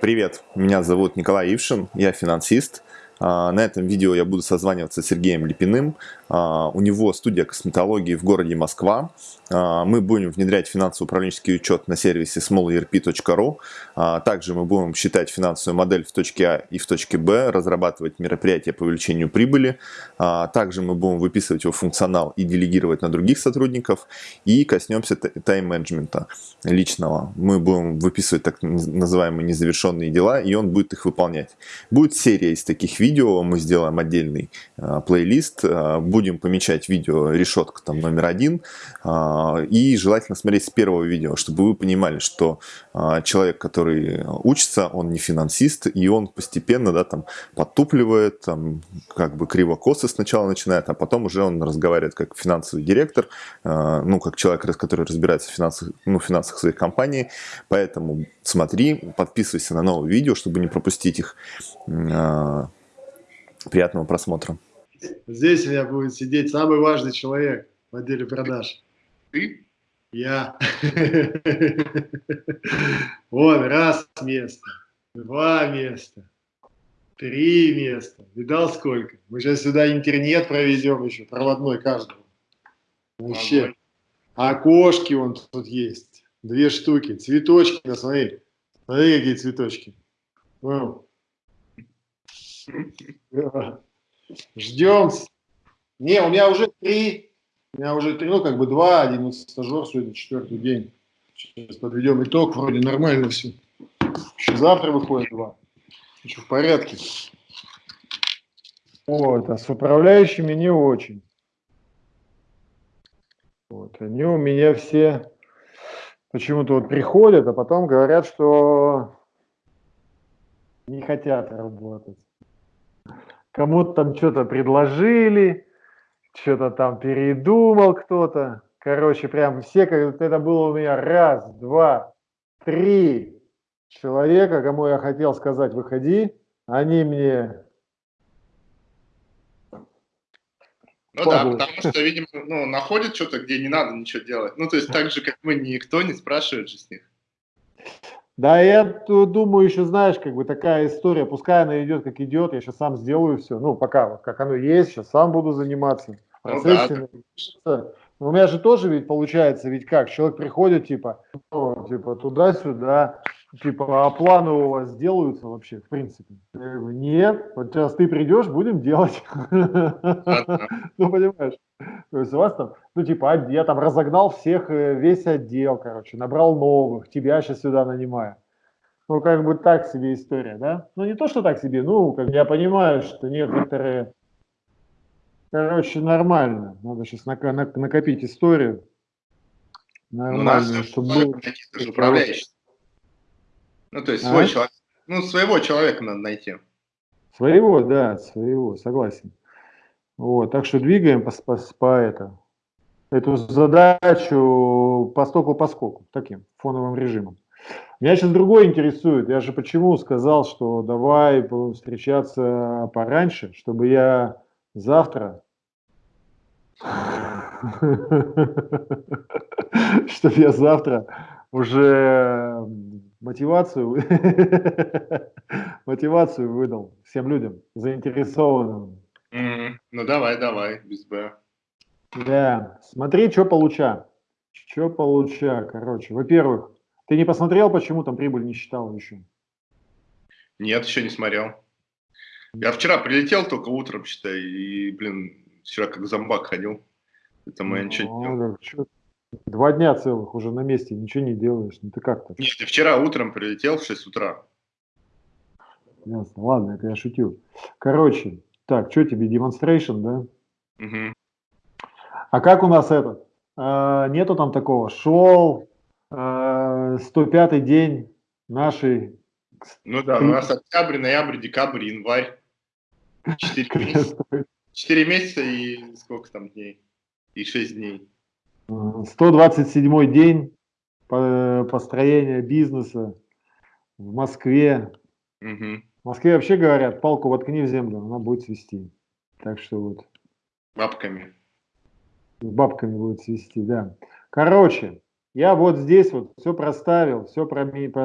Привет, меня зовут Николай Ившин, я финансист. А, на этом видео я буду созваниваться с Сергеем Липиным. А, у него студия косметологии в городе Москва. А, мы будем внедрять финансово-управленческий учет на сервисе smallerp.ru. Также мы будем считать финансовую модель в точке А и в точке Б, разрабатывать мероприятия по увеличению прибыли. Также мы будем выписывать его функционал и делегировать на других сотрудников. И коснемся тайм-менеджмента личного. Мы будем выписывать так называемые незавершенные дела, и он будет их выполнять. Будет серия из таких видео видео, мы сделаем отдельный э, плейлист, э, будем помечать видео решетка там номер один, э, и желательно смотреть с первого видео, чтобы вы понимали, что э, человек, который учится, он не финансист, и он постепенно, да, там, подтупливает, там, как бы криво-косо сначала начинает, а потом уже он разговаривает как финансовый директор, э, ну, как человек, который разбирается в финансах, ну, финансах своей компании, поэтому смотри, подписывайся на новые видео, чтобы не пропустить их. Приятного просмотра. Здесь у меня будет сидеть самый важный человек в отделе продаж. Ты? Я. Вот, раз место, два места, три места. Видал сколько? Мы сейчас сюда интернет проведем еще, проводной каждого. Вообще. Окошки вон тут есть. Две штуки. Цветочки, да смотри. Смотри, какие цветочки. Вау. Ждем. Не, у меня уже три. У меня уже три, ну как бы два, один стажер сегодня четвертый день. Сейчас подведем итог, вроде нормально все. Еще завтра выходит два. Еще в порядке. Вот, а с управляющими не очень. Вот, они у меня все почему-то вот приходят, а потом говорят, что не хотят работать кому-то там что-то предложили, что-то там передумал кто-то. Короче, прям все, как это было у меня раз, два, три человека, кому я хотел сказать, выходи, они мне... Ну да, потому что, видимо, ну, находят что-то, где не надо ничего делать. Ну, то есть так же, как мы, никто не спрашивает же с них. Да, я думаю, еще знаешь, как бы такая история, пускай она идет как идет, я сейчас сам сделаю все, ну, пока вот как оно есть, сейчас сам буду заниматься. Ну, да. У меня же тоже ведь получается, ведь как, человек приходит, типа, ну, типа туда-сюда, типа, а планы у вас делаются вообще, в принципе? Я говорю, нет, вот сейчас ты придешь, будем делать. Ну, понимаешь? То есть у вас там, ну, типа, я там разогнал всех, э, весь отдел, короче, набрал новых, тебя сейчас сюда нанимаю. Ну, как бы так себе история, да? Ну, не то, что так себе, ну, как я понимаю, что некоторые, короче, нормально. Надо сейчас накопить историю. Нормально, ну, чтобы был... управляющий. Ну, то есть а? свой человек, ну, своего человека надо найти. Своего, да, своего, согласен. Вот, так что двигаем по, по, по это, эту задачу по стоку по скоку, таким фоновым режимом. Меня сейчас другое интересует. Я же почему сказал, что давай встречаться пораньше, чтобы я завтра чтобы я завтра уже мотивацию мотивацию выдал всем людям заинтересованным ну давай, давай, без Б. Да, смотри, что получа. Что получа, короче. Во-первых, ты не посмотрел, почему там прибыль не считал еще? Нет, еще не смотрел. Я вчера прилетел только утром, считай, и, блин, вчера как зомбак ходил. Это я ничего не делал. Что? Два дня целых уже на месте, ничего не делаешь. Ну ты как-то? Нет, я вчера утром прилетел в 6 утра. Ясно, ладно, это я шутил. Короче, так, что тебе, demonstration, да? Угу. А как у нас этот? А, нету там такого. Шел а, 105-й день нашей... Ну да, у нас октябрь, ноябрь, декабрь, январь. Четыре месяца. Четыре месяца и сколько там дней? И шесть дней. 127 день построения бизнеса в Москве. Угу. В Москве вообще говорят, палку воткни в землю, она будет свисти. Так что вот. Бабками. Бабками будет свисти, да. Короче, Я вот здесь вот все проставил, все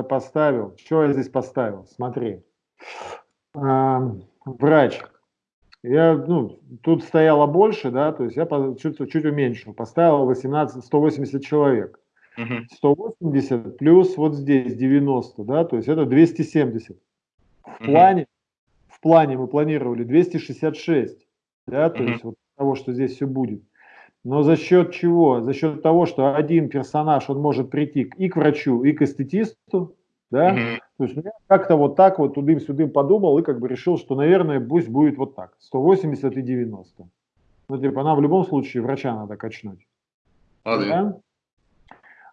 поставил. Что я здесь поставил? Смотри. А, врач. Я, ну, тут стояло больше, да, то есть я чуть, чуть уменьшил, поставил 18, 180 человек. Угу. 180 плюс вот здесь 90, да, то есть это 270. В плане, в плане мы планировали 266, да, то есть вот того, что здесь все будет. Но за счет чего? За счет того, что один персонаж, он может прийти и к врачу, и к эстетисту, да? Mm-hmm. То есть я как-то вот так вот тудым-сюдым подумал и как бы решил, что, наверное, пусть будет вот так, 180 и 90. Ну, типа, нам в любом случае врача надо качнуть. А, да?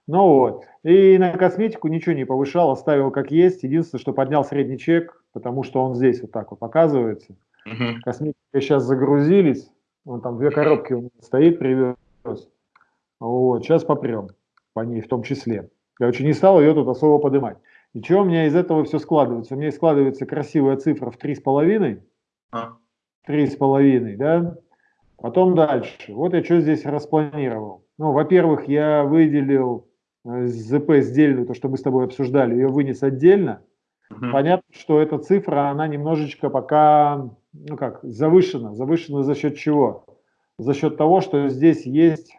Ну вот. И на косметику ничего не повышал, оставил как есть. Единственное, что поднял средний чек, потому что он здесь вот так вот показывается. Угу. Косметика сейчас загрузились. Он там две коробки у меня стоит, привез. Вот, сейчас попрем по ней в том числе. Короче, не стал ее тут особо поднимать. И что у меня из этого все складывается? У меня складывается красивая цифра в 3,5. А. 3,5, да? Потом дальше. Вот я что здесь распланировал. Ну, во-первых, я выделил э, ЗП сдельную, то, что мы с тобой обсуждали, ее вынес отдельно. Угу. Понятно, что эта цифра, она немножечко пока ну как, завышено. Завышено за счет чего? За счет того, что здесь есть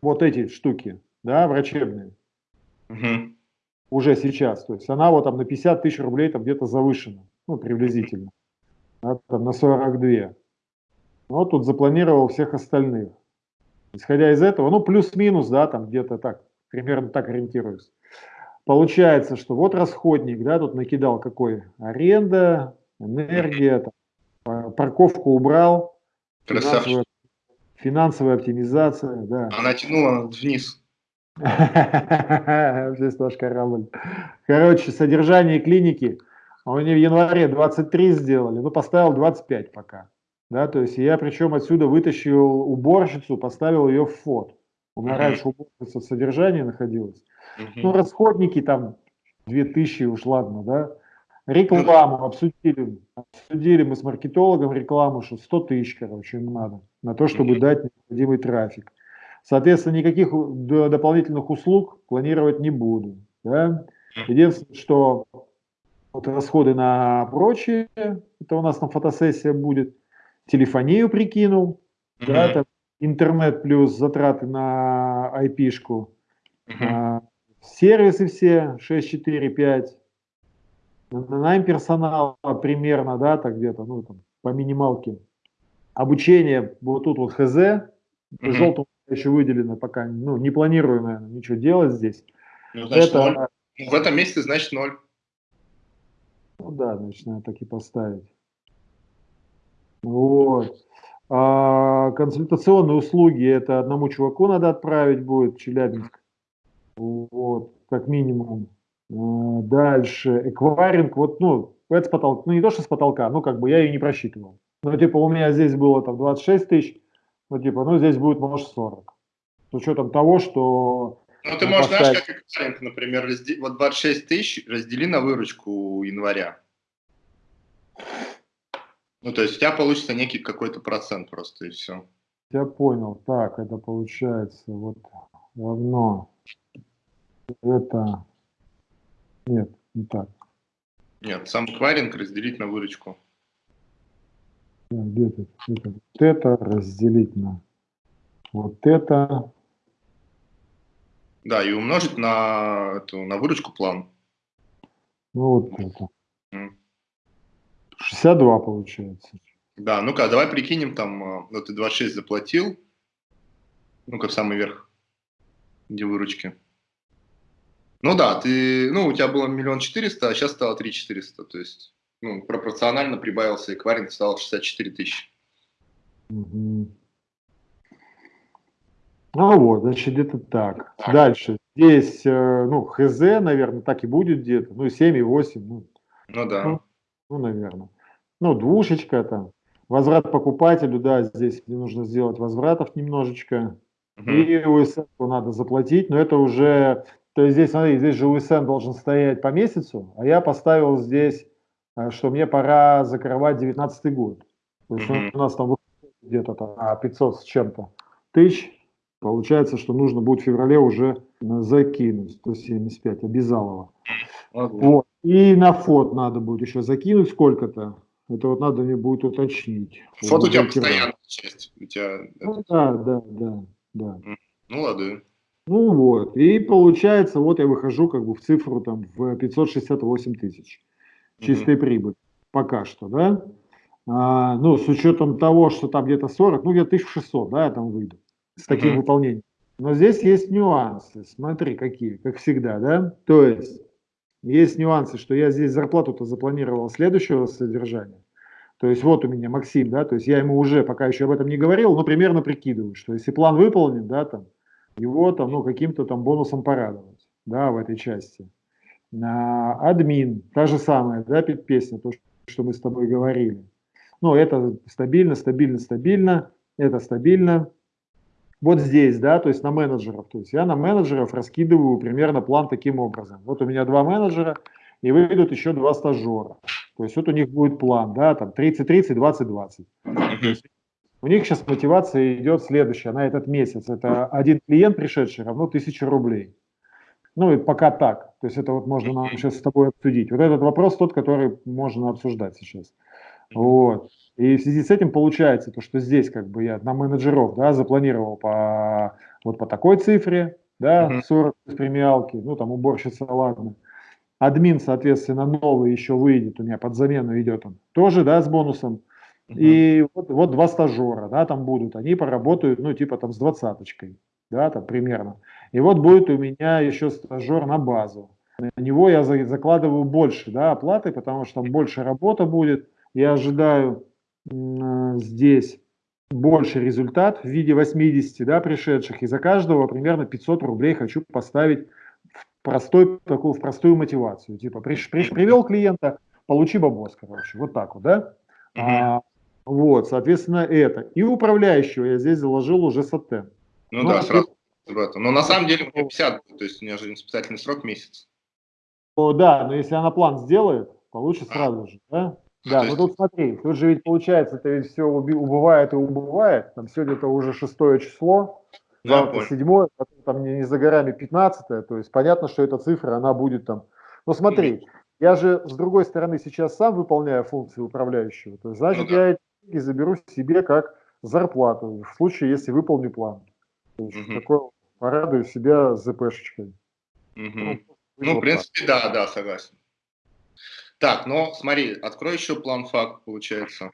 вот эти штуки, да, врачебные. Угу. Уже сейчас. То есть она вот там на 50 тысяч рублей там где-то завышена, ну, приблизительно. Да, там на 42. Но тут запланировал всех остальных. Исходя из этого, ну, плюс-минус, да, там где-то так, примерно так ориентируюсь. Получается, что вот расходник, да, тут накидал какой? Аренда, энергия, там, парковку убрал, финансовая, финансовая оптимизация, да. Она тянула вниз. Здесь тоже корабль. Короче, содержание клиники, они в январе 23 сделали, ну поставил 25 пока. Да, то есть я причем отсюда вытащил уборщицу, поставил ее в фот. У меня раньше уборщица в содержании находилась. Ну, расходники там 2000 уж ладно, да. Рекламу обсудили, обсудили мы с маркетологом рекламу, что 100 тысяч, короче, им надо на то, чтобы дать необходимый трафик. Соответственно, никаких дополнительных услуг планировать не буду. Да? Единственное, что вот расходы на прочие, это у нас там фотосессия будет, телефонию прикинул, mm-hmm. да, это интернет плюс затраты на IP-шку, mm-hmm. Сервисы все 6, 4, 5. Найм персонала примерно, да, так где-то, ну, там, по минималке. Обучение, вот тут вот ХЗ, mm -hmm. желтым еще выделено пока, ну, не планирую, наверное, ничего делать здесь. Ну, значит, Это, 0. В этом месяце, значит, ноль. Ну да, значит, надо так и поставить. Вот. А, консультационные услуги, это одному чуваку надо отправить будет, Челябинск. Вот, как минимум. А, дальше, эквайринг, вот, ну, это с потолка, ну, не то, что с потолка, ну, как бы я ее не просчитывал. Ну, типа, у меня здесь было там 26 тысяч, ну, типа, ну, здесь будет, может, 40. С учетом того, что... Ну, ты можешь, поставить... знаешь, как эквайринг, например, разде... вот 26 тысяч раздели на выручку января. Ну, то есть у тебя получится некий какой-то процент просто, и все. Я понял. Так, это получается вот равно это... Нет, не так. Нет, сам кваринг разделить на выручку. Где-то это, вот это разделить на вот это. Да, и умножить на, эту, на выручку план. Ну вот это. 62 получается. Да, ну-ка, давай прикинем там, ну ты 26 заплатил, ну-ка в самый верх, где выручки. Ну да, ты, ну, у тебя было миллион четыреста, а сейчас стало три четыреста, то есть ну, пропорционально прибавился эквайринг, стало 64 тысячи. Угу. Ну вот, значит, где-то так. так. Дальше. Здесь, э, ну, ХЗ, наверное, так и будет где-то. Ну, 7 и 8. Ну, ну да. Ну, ну, наверное. Ну, двушечка там. Возврат покупателю, да, здесь нужно сделать возвратов немножечко. Угу. И УСФ надо заплатить, но это уже то есть здесь, смотри, здесь же УСН должен стоять по месяцу, а я поставил здесь, э, что мне пора закрывать 19 год. То есть mm -hmm. у нас там где-то там 500 с чем-то тысяч, Получается, что нужно будет в феврале уже закинуть 175, обязалово. Вот. И на фот надо будет еще закинуть сколько-то. Это вот надо мне будет уточнить. Фот у тебя постоянная часть. У тебя... Ну, да, да, да, да. Ну ладно. Ну вот, и получается, вот я выхожу как бы в цифру там в 568 тысяч чистой mm-hmm. прибыли пока что, да? А, ну, с учетом того, что там где-то 40, ну, где-то 1600, да, я там выйду с таким mm-hmm. выполнением. Но здесь есть нюансы, смотри, какие, как всегда, да? То есть, есть нюансы, что я здесь зарплату-то запланировал следующего содержания. То есть вот у меня Максим, да, то есть я ему уже пока еще об этом не говорил, но примерно прикидываю, что если план выполнен, да, там, его там, ну, каким-то там бонусом порадовать, да, в этой части. А, админ, та же самая, да, песня, то, что мы с тобой говорили. Ну, это стабильно, стабильно, стабильно, это стабильно. Вот здесь, да, то есть на менеджеров. То есть я на менеджеров раскидываю примерно план таким образом. Вот у меня два менеджера, и выйдут еще два стажера. То есть вот у них будет план, да, там 30-30, 20-20. У них сейчас мотивация идет следующая на этот месяц. Это один клиент, пришедший, равно 1000 рублей. Ну и пока так. То есть это вот можно нам сейчас с тобой обсудить. Вот этот вопрос тот, который можно обсуждать сейчас. Вот. И в связи с этим получается то, что здесь как бы я на менеджеров да, запланировал по вот по такой цифре, да, 40 премиалки, ну там уборщица, ладно. Админ, соответственно, новый еще выйдет, у меня под замену идет он, тоже, да, с бонусом. И вот, вот два стажера, да, там будут, они поработают, ну, типа там с двадцаточкой, да, там примерно. И вот будет у меня еще стажер на базу. На него я закладываю больше, да, оплаты, потому что там больше работа будет. Я ожидаю э, здесь больше результат в виде 80, да, пришедших. И за каждого примерно 500 рублей хочу поставить в простой, такую, в простую мотивацию. Типа, приш, приш, привел клиента, получи бабос, короче. Вот так вот, да. А, вот, соответственно, это. И управляющего я здесь заложил уже сатен. Ну, ну да, сразу. Но на самом деле у меня 50, то есть у меня же испытательный срок месяц. О, да, но если она план сделает, получится а. сразу же, да? А, да, ну тут смотри, тут же ведь получается, это ведь все убывает и убывает. Там сегодня это уже шестое число, завтра седьмое, потом там не, не за горами пятнадцатое. То есть понятно, что эта цифра, она будет там. Но смотри, я же с другой стороны сейчас сам выполняю функции управляющего. То есть, значит, ну, да. я деньги заберу себе как зарплату в случае, если выполню план. Угу. такое порадую себя ЗПшечкой. Угу. Ну, ну, в принципе, так. да, да, согласен. Так, ну смотри, открой еще план факт, получается.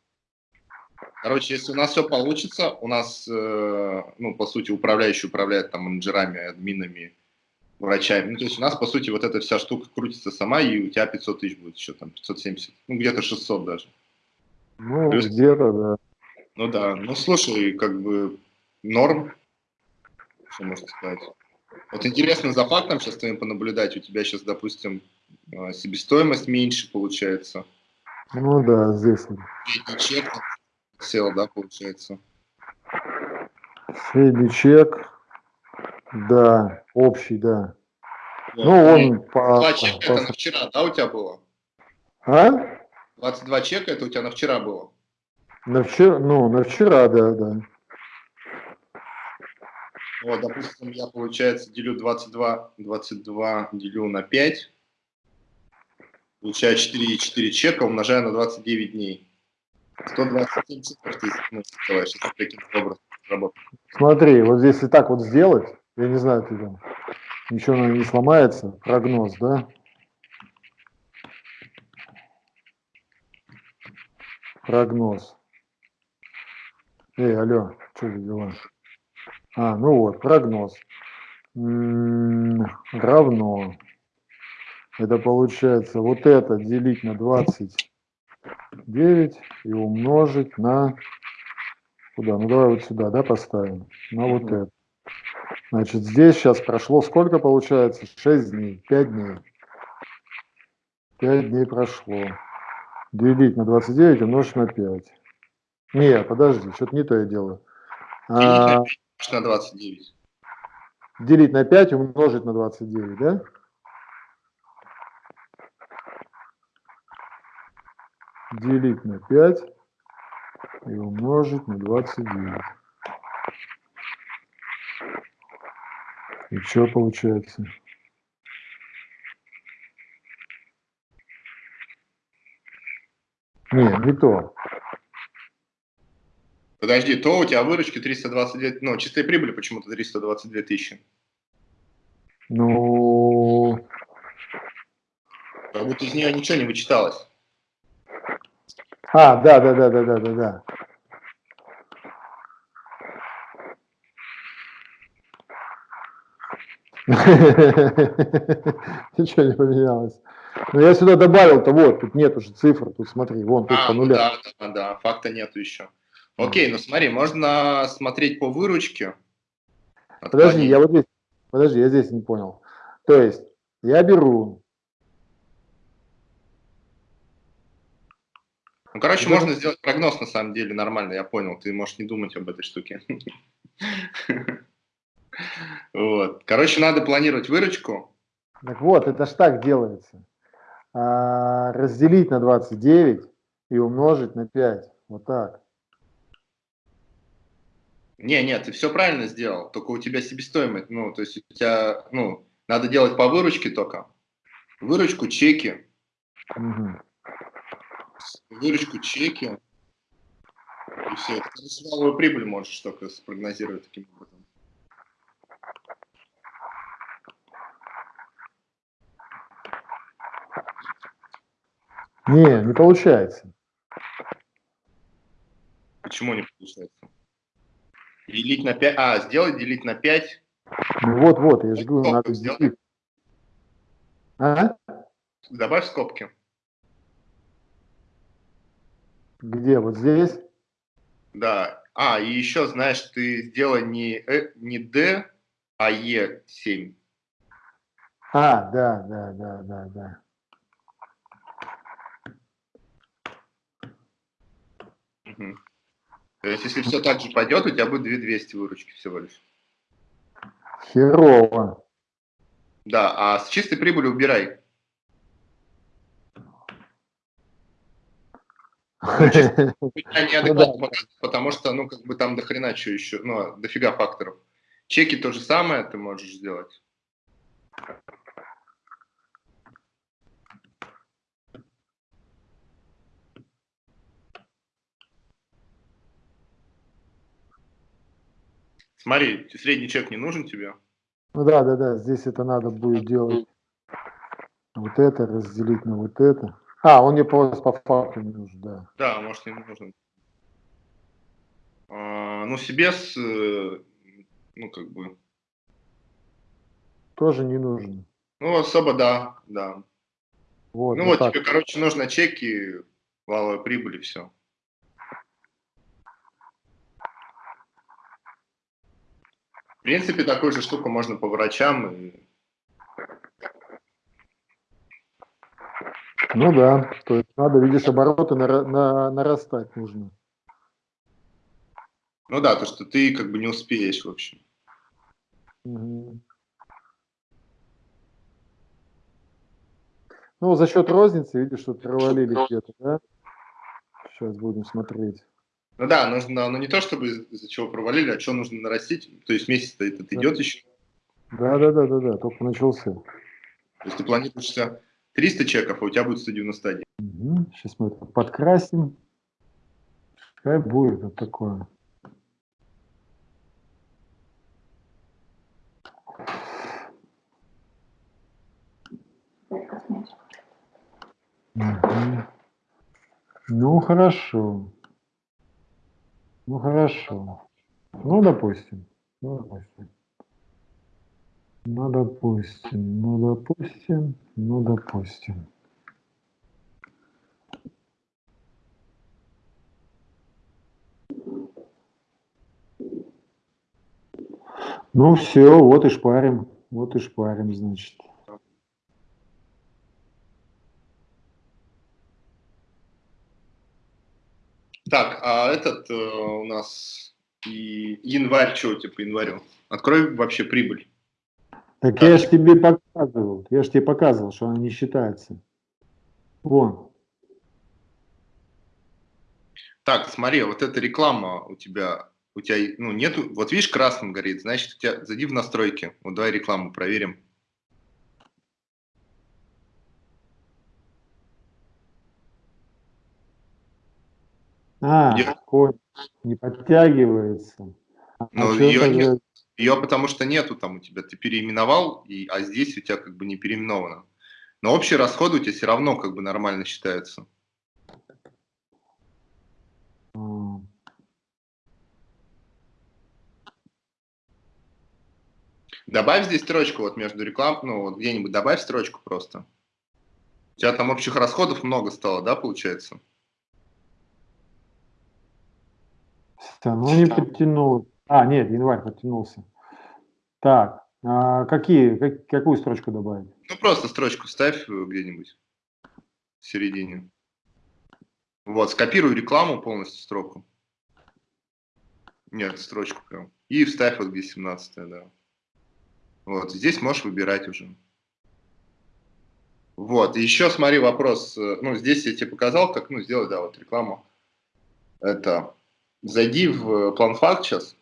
Короче, если у нас все получится, у нас, э, ну, по сути, управляющий управляет там менеджерами, админами, врачами. Ну, то есть у нас, по сути, вот эта вся штука крутится сама, и у тебя 500 тысяч будет еще, там, 570, ну, где-то 600 даже. Ну, где-то, да. Ну да, ну, слушай, как бы норм, что можно сказать. Вот интересно за фактом сейчас твоим понаблюдать, у тебя сейчас, допустим, а, себестоимость меньше получается. Ну да, здесь. Средний чек сел, да, получается? Средний чек, да, общий, да. Вот. Ну, он по... 22 чека по... это на вчера, да, у тебя было? А? 22 чека это у тебя на вчера было? На вчера, ну, на вчера, да, да. Вот, допустим, я, получается, делю 22, 22 делю на 5, получаю 4,4 чека, умножаю на 29 дней. 127 цифр ты ну, давай, сейчас таким образом работать. Смотри, вот здесь и так вот сделать, я не знаю, ты там, ничего не сломается, прогноз, да? Прогноз. Эй, алло, что за дела? А, ну вот, прогноз. М -м, равно. Это получается вот это делить на 29 и умножить на... Куда? Ну давай вот сюда, да, поставим. На вот это. Значит, здесь сейчас прошло сколько получается? 6 дней, 5 дней. 5 дней прошло. Делить на 29 умножить на 5. Не, подожди, что-то не то я делаю. А, на 29. Делить на 5 умножить на 29, да? Делить на 5 и умножить на 29. И что получается? Не, не то. Подожди, то у тебя выручки 322, ну, чистая прибыль почему-то 322 тысячи. Ну... Как будто из нее ничего не вычиталось. А, да, да, да, да, да, да, да. Ничего не поменялось. Но я сюда добавил-то, вот, тут нет уже цифр, тут смотри, вон, тут а, по нулям. Да, да, да, факта нету еще. Окей, ну смотри, можно смотреть по выручке. Подожди, я вот здесь, подожди, я здесь не понял. То есть, я беру... Ну, короче, да. можно сделать прогноз на самом деле нормально, я понял, ты можешь не думать об этой штуке. Вот. Короче, надо планировать выручку. Так вот, это ж так делается. А, разделить на 29 и умножить на 5. Вот так. Не, нет, ты все правильно сделал, только у тебя себестоимость, ну, то есть у тебя, ну, надо делать по выручке только. Выручку, чеки. Угу. Выручку, чеки. И все. Ты прибыль можешь только спрогнозировать таким образом. Не, не получается. Почему не получается? Делить на 5. А, сделать делить на 5. Ну вот, вот, я же говорю, надо делить. А? Добавь скобки. Где? Вот здесь? Да. А, и еще, знаешь, ты сделай не, э, не D, а E7. А, да, да, да, да, да. Угу. То есть, если все так же пойдет, у тебя будет 2200 выручки всего лишь. Херово. Да, а с чистой прибыли убирай. неадекватно ну потому что, ну, как бы там дохрена что еще, ну, дофига факторов. Чеки то же самое ты можешь сделать. Смотри, средний чек не нужен тебе? Ну да, да, да, здесь это надо будет делать. Вот это разделить на вот это. А, он мне по, по факту не нужен, да. Да, может, не нужен. А, ну, себе с, э, ну, как бы... Тоже не нужен. Ну, особо, да, да. Вот, ну, вот, вот тебе, короче, нужно чеки, валовой прибыли, все. В принципе, такую же штуку можно по врачам. И... Ну да, то есть надо, видишь, обороты на, на, нарастать нужно. Ну да, то, что ты как бы не успеешь, в общем. Угу. Ну, за счет розницы, видишь, что провалили где-то, да? Сейчас будем смотреть. Ну да, нужно, ну не то чтобы из-за чего провалили, а что нужно нарастить. То есть месяц-то этот да. идет еще. Да, да, да, да, да, только начался. То есть ты планируешь 300 чеков, а у тебя будет 191. Угу. Сейчас мы это подкрасим. Пускай будет вот такое. Угу. Ну, хорошо. Ну хорошо. Ну, допустим. Ну, допустим. Ну, допустим. Ну, допустим. Ну, допустим. Ну все, вот и шпарим. Вот и шпарим, значит. Так, а этот э, у нас и январь, что по январю? Открой вообще прибыль. Так да. я же тебе показывал, я же тебе показывал, что она не считается. Вон. Так, смотри, вот эта реклама у тебя у тебя, ну, нету, вот видишь, красным горит, значит, у тебя, зайди в настройки, вот давай рекламу проверим. А, не подтягивается. А ну, ее, нет, ее потому что нету там у тебя, ты переименовал, и, а здесь у тебя как бы не переименовано. Но общие расходы у тебя все равно как бы нормально считаются. Добавь здесь строчку вот между реклам, ну вот где-нибудь добавь строчку просто. У тебя там общих расходов много стало, да, получается? Ну не подтянул. А, нет, январь подтянулся. Так, а какие, как, какую строчку добавить? Ну просто строчку ставь где-нибудь в середине. Вот, скопируй рекламу полностью строку. Нет, строчку прям. И вставь вот где 17 да. Вот, здесь можешь выбирать уже. Вот, еще смотри вопрос, э, ну, здесь я тебе показал, как, ну, сделать, да, вот рекламу. Это, зайди в план факт сейчас,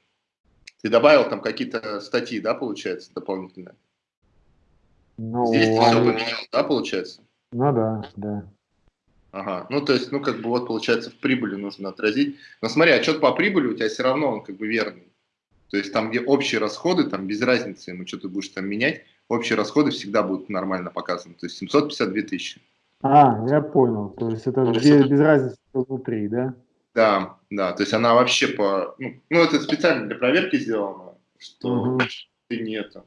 ты добавил там какие-то статьи, да, получается, дополнительные? Ну, здесь ты все поменял, да, получается? Ну да, да. Ага, ну то есть, ну как бы вот получается в прибыли нужно отразить. Но смотри, отчет по прибыли у тебя все равно он как бы верный. То есть там, где общие расходы, там без разницы, ему что ты будешь там менять, общие расходы всегда будут нормально показаны. То есть 752 тысячи. А, я понял. То есть это без, без разницы внутри, да? Да, да. То есть она вообще по... Ну, ну это специально для проверки сделано, что угу. ты не это.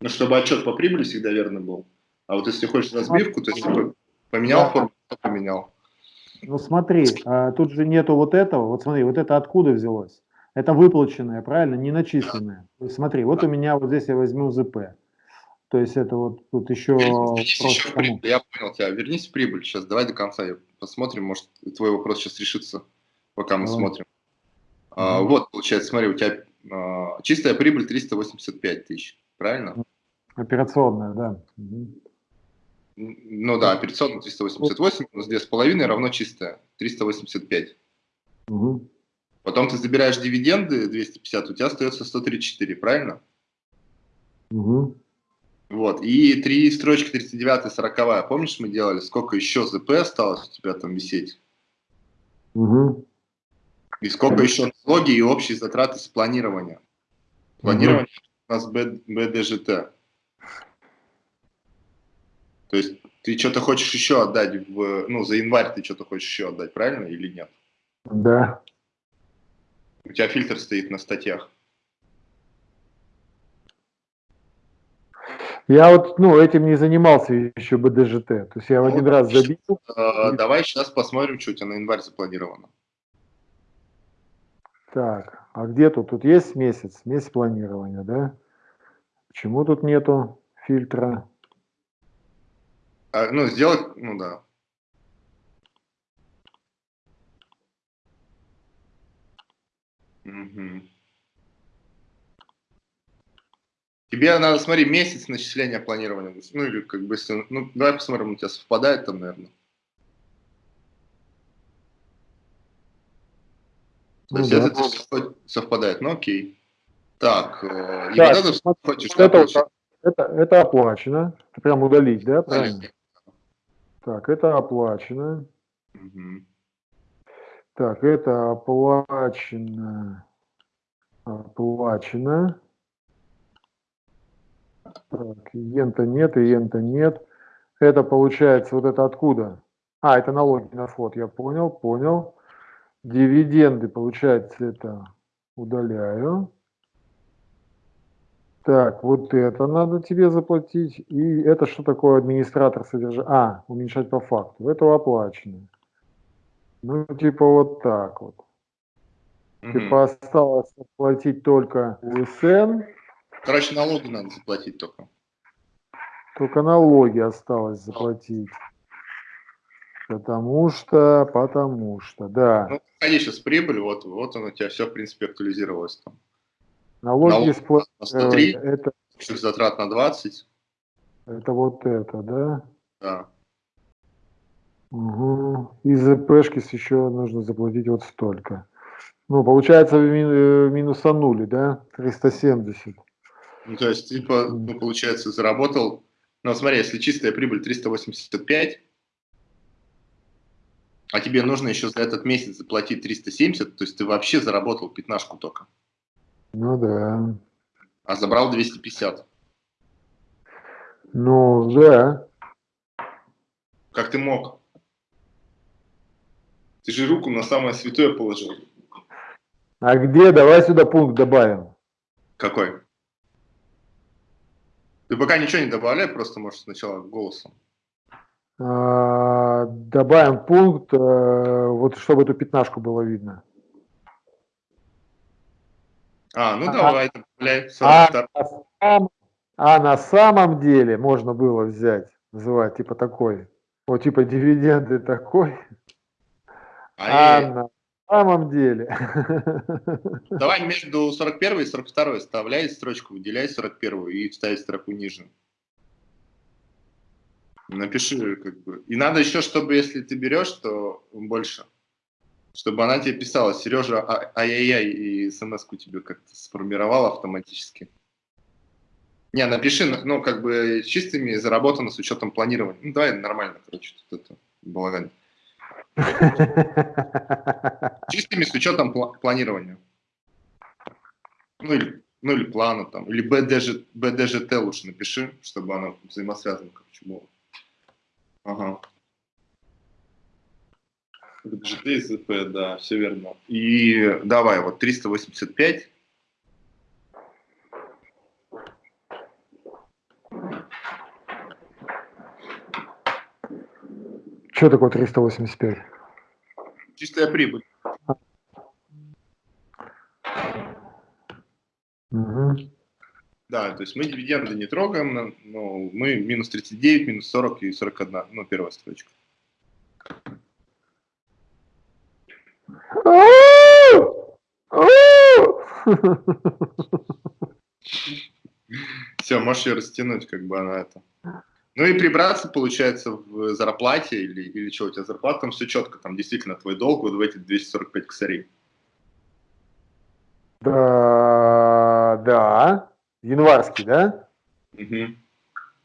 Ну, чтобы отчет по прибыли всегда верно был. А вот если хочешь разбивку, то есть поменял да. форму, поменял. Ну смотри, а, тут же нету вот этого. Вот смотри, вот это откуда взялось? Это выплаченное, правильно, не начисленное. Смотри, вот у меня вот здесь я возьму ЗП. То есть это вот тут еще... еще я понял тебя. Вернись в прибыль сейчас. Давай до конца посмотрим. Может, твой вопрос сейчас решится, пока мы Давай. смотрим. А, вот, получается, смотри, у тебя а, чистая прибыль 385 тысяч, правильно? Операционная, да. Ну да, операционная 388 минус 2,5 равно чистая 385. Угу. Потом ты забираешь дивиденды 250, у тебя остается 134, правильно? Угу. Вот, и три строчки 39 и 40, помнишь, мы делали, сколько еще ЗП осталось у тебя там висеть? Угу. И сколько еще налоги и общие затраты с планирования? Планирование у нас БДЖТ. То есть ты что-то хочешь еще отдать, в, ну, за январь ты что-то хочешь еще отдать, правильно или нет? Да. У тебя фильтр стоит на статьях. Я вот, ну, этим не занимался еще БДЖТ. То есть я ну, один раз забил. Э, давай сейчас посмотрим, что у тебя на январь запланировано. Так, а где тут? Тут есть месяц, месяц планирования, да? Почему тут нету фильтра? А, ну, сделать, ну да. Угу. Тебе надо, смотри, месяц начисления планирования. Ну, или как бы, если, ну, давай посмотрим, у тебя совпадает там, наверное. То ну, есть да. это совпадает, ну окей. Так, э, и так, вот это хочешь, это, вот, это, это оплачено. Это прям удалить, да, правильно? Так, это оплачено. Угу. Так, это оплачено. Оплачено. Так, иента нет, иента нет. Это получается, вот это откуда? А, это налоги на вход, я понял, понял. Дивиденды, получается, это удаляю. Так, вот это надо тебе заплатить. И это что такое администратор содержания? А, уменьшать по факту. Это оплачено. Ну, типа вот так вот. Угу. Типа осталось заплатить только УСН. Короче, налоги надо заплатить только. Только налоги осталось заплатить. Потому что, потому что, да. Ну, ходи сейчас прибыль, вот, вот он у тебя все, в принципе, актуализировалось там. Налоги Налог на 103, это, затрат на 20. Это вот это, да? Да. Угу. И за еще нужно заплатить вот столько. Ну, получается, мин- минусанули, да? 370. Ну, то есть, типа, ну, получается, заработал... Ну, смотри, если чистая прибыль 385, а тебе нужно еще за этот месяц заплатить 370, то есть ты вообще заработал пятнашку только, Ну да. а забрал 250. Ну, да. Как ты мог? Ты же руку на самое святое положил. А где? Давай сюда пункт добавим. Какой? Ты пока ничего не добавляй, просто можешь сначала голосом. А, добавим пункт, э, вот чтобы эту пятнашку было видно. А, ну А- давай, добавляй. А 42. на, сам- а на самом деле можно было взять, называть, типа такой. Вот типа дивиденды такой. А Ай-яй-яй. на самом деле. Давай между 41 и 42 вставляй строчку, выделяй 41 и вставь строку ниже. Напиши, как бы. И надо еще, чтобы если ты берешь, то больше. Чтобы она тебе писала, Сережа, а- ай-яй-яй, и смс-ку тебе как-то сформировала автоматически. Не, напиши, ну, ну, как бы чистыми заработано с учетом планирования. Ну, давай нормально, короче, тут это балаган. Чистыми с учетом пла- планирования. Ну или, ну или плана там. Или БДЖ, БДЖТ лучше напиши, чтобы оно взаимосвязано, короче, было. Ага. ЗП, да, все верно. И давай, вот 385. Что такое 385? Чистая прибыль. Да, то есть мы дивиденды не трогаем, но- мы минус 39, минус 40 и 41, ну, первая строчка. Все, можешь ее растянуть, как бы она это. Ну и прибраться, получается, в зарплате или, или что, у тебя зарплата, там все четко, там действительно твой долг вот в эти 245 косарей. Да, да. Январский, да? Мгм.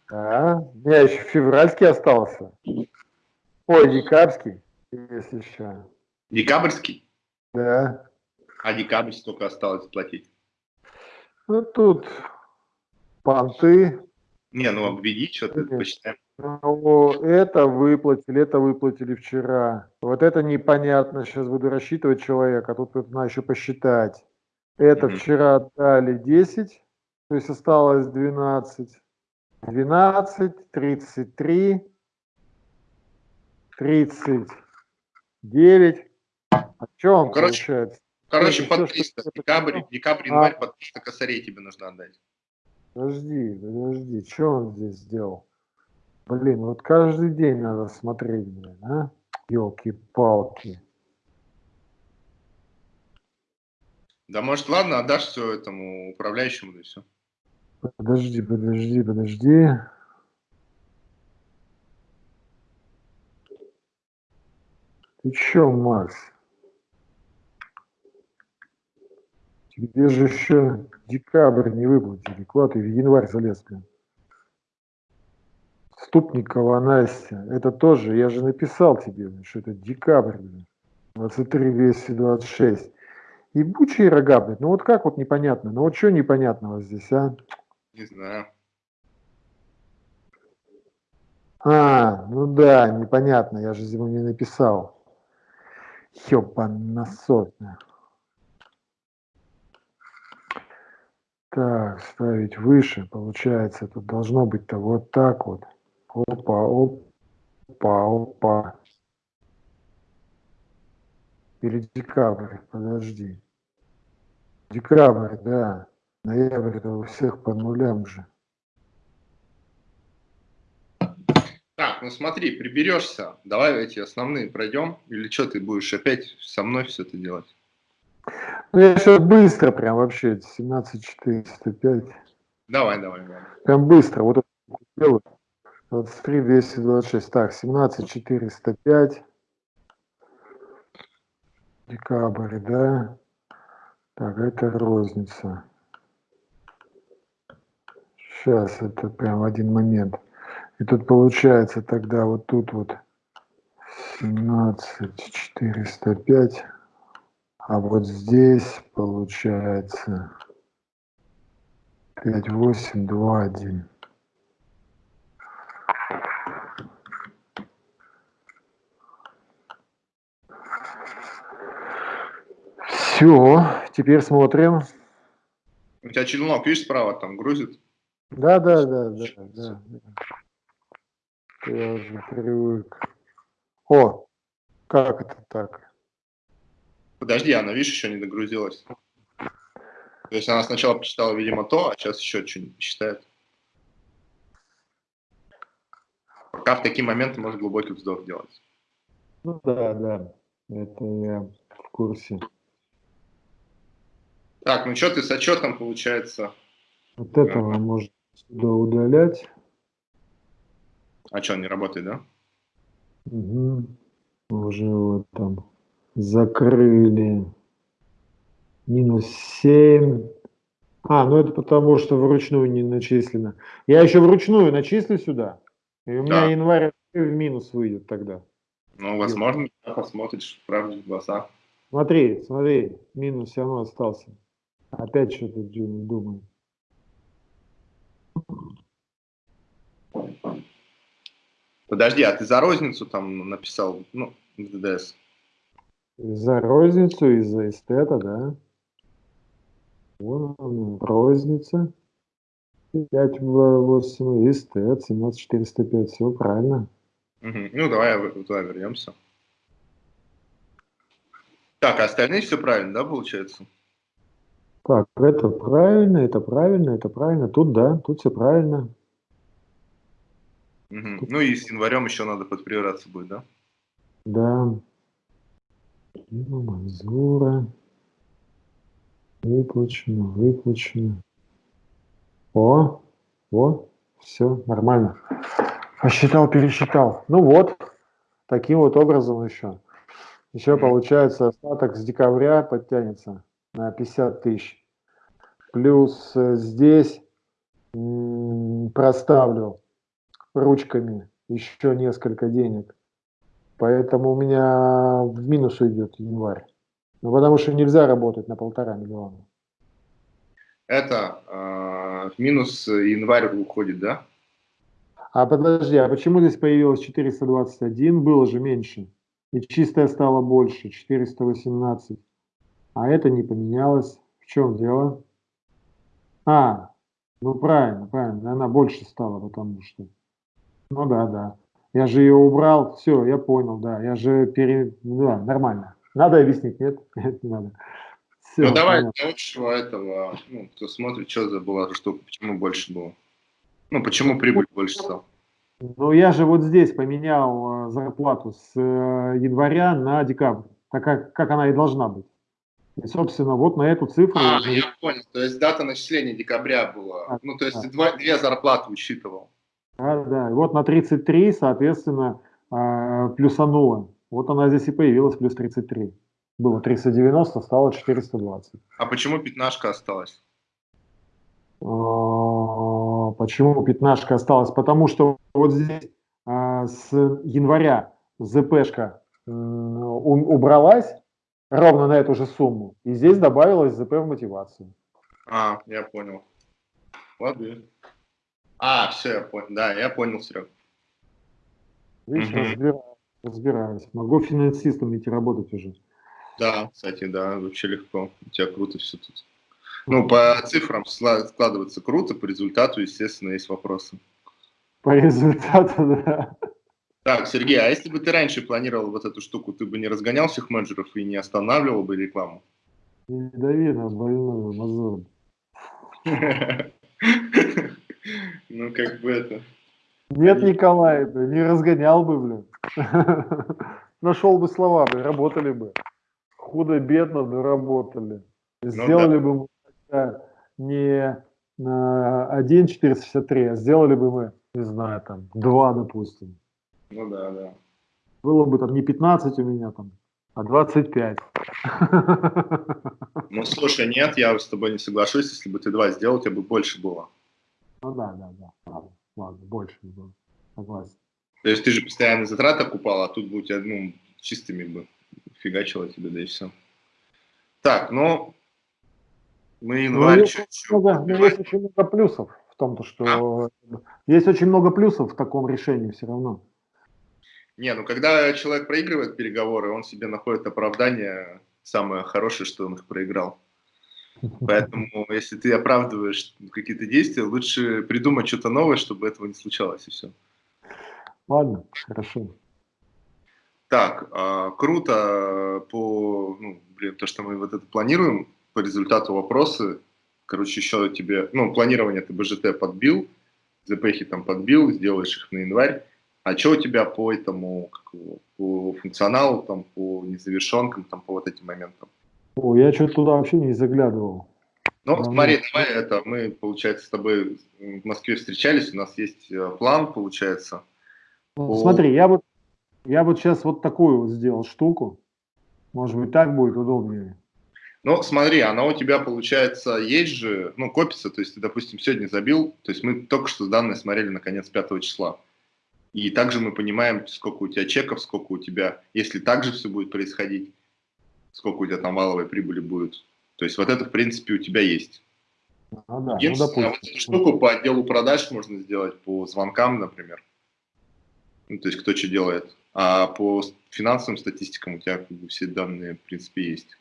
Да. У меня еще февральский остался. Ой, декабрьский, если еще. Декабрьский, Да. а декабрь столько осталось заплатить. Ну тут понты. Не, ну обведи, что ты Мгм. посчитаем. Ну, это выплатили, это выплатили вчера. Вот это непонятно. Сейчас буду рассчитывать человека, а тут вот надо еще посчитать. Это Мгм. вчера отдали 10, то есть осталось 12. 12, 33, 39. А что он Ну, короче, получается? Короче, под всё, что 300. я Декабрь, декабрь, А. январь под 300 косарей тебе нужно отдать. Подожди, подожди, что он здесь сделал? Блин, вот каждый день надо смотреть, блин, а? Елки-палки. Да может, ладно, отдашь все этому управляющему, да и все. Подожди, подожди, подожди. Ты чё, Макс? Тебе же еще декабрь не выплатили. Куда ты в январь залез, блин? Ступникова Настя. Это тоже, я же написал тебе, что это декабрь, блин. 23 226. Ебучие рога, блин. Ну вот как вот непонятно? Ну вот что непонятного здесь, а? Не знаю. А, ну да, непонятно, я же ему не написал. Ёбанасотно. Так, ставить выше, получается, тут должно быть-то вот так вот. Опа, опа, опа. Или декабрь, подожди. Декабрь, да. Ноябрь это у всех по нулям же. Так, ну смотри, приберешься. Давай эти основные пройдем. Или что ты будешь опять со мной все это делать? Ну я сейчас быстро прям вообще, 17405. Давай, давай, давай. Прям быстро. Вот это делаю. 23 226. Так, 17 405. Декабрь, да. Так, это розница. Сейчас, это прям один момент. И тут получается тогда вот тут вот 17 405. А вот здесь получается 5, 8, 2, 1. Все, теперь смотрим. У тебя челнок, видишь, справа там грузит? Да, да, да, да, да. Я уже привык. О, как это так? Подожди, она, видишь, еще не догрузилась. То есть она сначала посчитала, видимо, то, а сейчас еще что-нибудь посчитает. Пока в такие моменты может глубокий вздох делать. Ну да, да, это я в курсе. Так, ну что ты с отчетом получается? Вот этого можно сюда удалять. А что, он не работает, да? Угу. Уже вот там закрыли. Минус 7. А, ну это потому, что вручную не начислено. Я еще вручную начислю сюда. И у меня да. январь в минус выйдет тогда. Ну, возможно, посмотришь правде в глаза. Смотри, смотри, минус все равно остался. Опять что-то думаю. Подожди, а ты за розницу там написал, ну, в ДДС? За розницу и за эстета, да. Вон она, розница. 5 8 эстет, 17405, все правильно. Угу. Ну, давай туда вернемся. Так, а остальные все правильно, да, получается? Так, это правильно, это правильно, это правильно. Тут да, тут все правильно. Угу. Тут... Ну и с январем еще надо подприбираться будет, да? Да. Манзура. Выплачено, выплачено. О, о, все нормально. Посчитал, пересчитал. Ну вот, таким вот образом еще. Еще получается остаток с декабря подтянется 50 тысяч. Плюс э, здесь проставлю ручками еще несколько денег. Поэтому у меня в минус уйдет январь. Ну, потому что нельзя работать на полтора миллиона. Это э, в минус январь уходит, да? А подожди, а почему здесь появилось 421? Было же меньше. И чистое стало больше, 418. А это не поменялось. В чем дело? А, ну правильно, правильно, она больше стала, потому что. Ну да, да. Я же ее убрал, все, я понял, да. Я же пере... Ну да, нормально. Надо объяснить, нет? Нет, не надо. Все, ну давай для лучшего этого, ну, кто смотрит, что за была штука, почему больше было? Ну, почему прибыль больше стала? Ну, я же вот здесь поменял э, зарплату с э, января на декабрь, так как, как она и должна быть. И, собственно, вот на эту цифру... А, я понял. То есть дата начисления декабря была. А, ну, то есть да. два, две зарплаты учитывал. Да, да. И вот на 33, соответственно, э, плюсануло. Вот она здесь и появилась, плюс 33. Было 390, стало 420. А почему пятнашка осталась? А, почему пятнашка осталась? Потому что вот здесь а, с января ЗПшка убралась, ровно на эту же сумму. И здесь добавилось ЗП в мотивацию. А, я понял. Ладно. А, все, я понял. Да, я понял, Серег. Видишь, угу. разбираюсь, разбираюсь. Могу финансистом идти работать уже. Да, кстати, да, вообще легко. У тебя круто все тут. Ну, по цифрам складывается круто, по результату, естественно, есть вопросы. По результату, да. Так, Сергей, а если бы ты раньше планировал вот эту штуку, ты бы не разгонял всех менеджеров и не останавливал бы рекламу? Не дави на больную мозоль. Ну, как бы это... Нет, Николай, не разгонял бы, блин. Нашел бы слова, блин, работали бы. Худо-бедно, но работали. Ну сделали бы мы не на 1.463, а сделали бы мы, не знаю, там, 2, допустим. Ну да, да. Было бы там не 15 у меня там, А 25. Ну, слушай, нет, я с тобой не соглашусь. Если бы ты 2 сделал, у тебя бы больше было. Ну да, да, да. Ладно, ладно больше было. Согласен. То есть ты же постоянно затраты окупал, а тут бы у тебя, ну, чистыми бы фигачило тебе, да и все. Так, ну, мы январь ну, есть, очень много, ну, есть очень много плюсов в том, то, что а? есть очень много плюсов в таком решении все равно. Не, ну когда человек проигрывает переговоры, он себе находит оправдание самое хорошее, что он их проиграл. Поэтому, если ты оправдываешь какие-то действия, лучше придумать что-то новое, чтобы этого не случалось, и все. Ладно, хорошо. Так, э, круто по, ну, блин, то, что мы вот это планируем, по результату вопросы. Короче, еще тебе, ну, планирование ты БЖТ подбил, ЗПХи там подбил, сделаешь их на январь. А что у тебя по этому, по функционалу, там, по незавершенкам, там, по вот этим моментам? О, я что-то туда вообще не заглядывал. Ну, Давно. смотри, давай это, мы, получается, с тобой в Москве встречались, у нас есть э, план, получается. По... Смотри, я вот, я вот сейчас вот такую вот сделал штуку. Может быть, так будет удобнее. Ну, смотри, она у тебя, получается, есть же, ну, копится, то есть ты, допустим, сегодня забил, то есть мы только что данные смотрели на конец 5 числа. И также мы понимаем, сколько у тебя чеков, сколько у тебя, если так же все будет происходить, сколько у тебя там валовой прибыли будет. То есть вот это, в принципе, у тебя есть. А, да, ну, допустим. А вот эту штуку по отделу продаж можно сделать по звонкам, например. Ну, то есть кто что делает. А по финансовым статистикам у тебя как бы, все данные, в принципе, есть.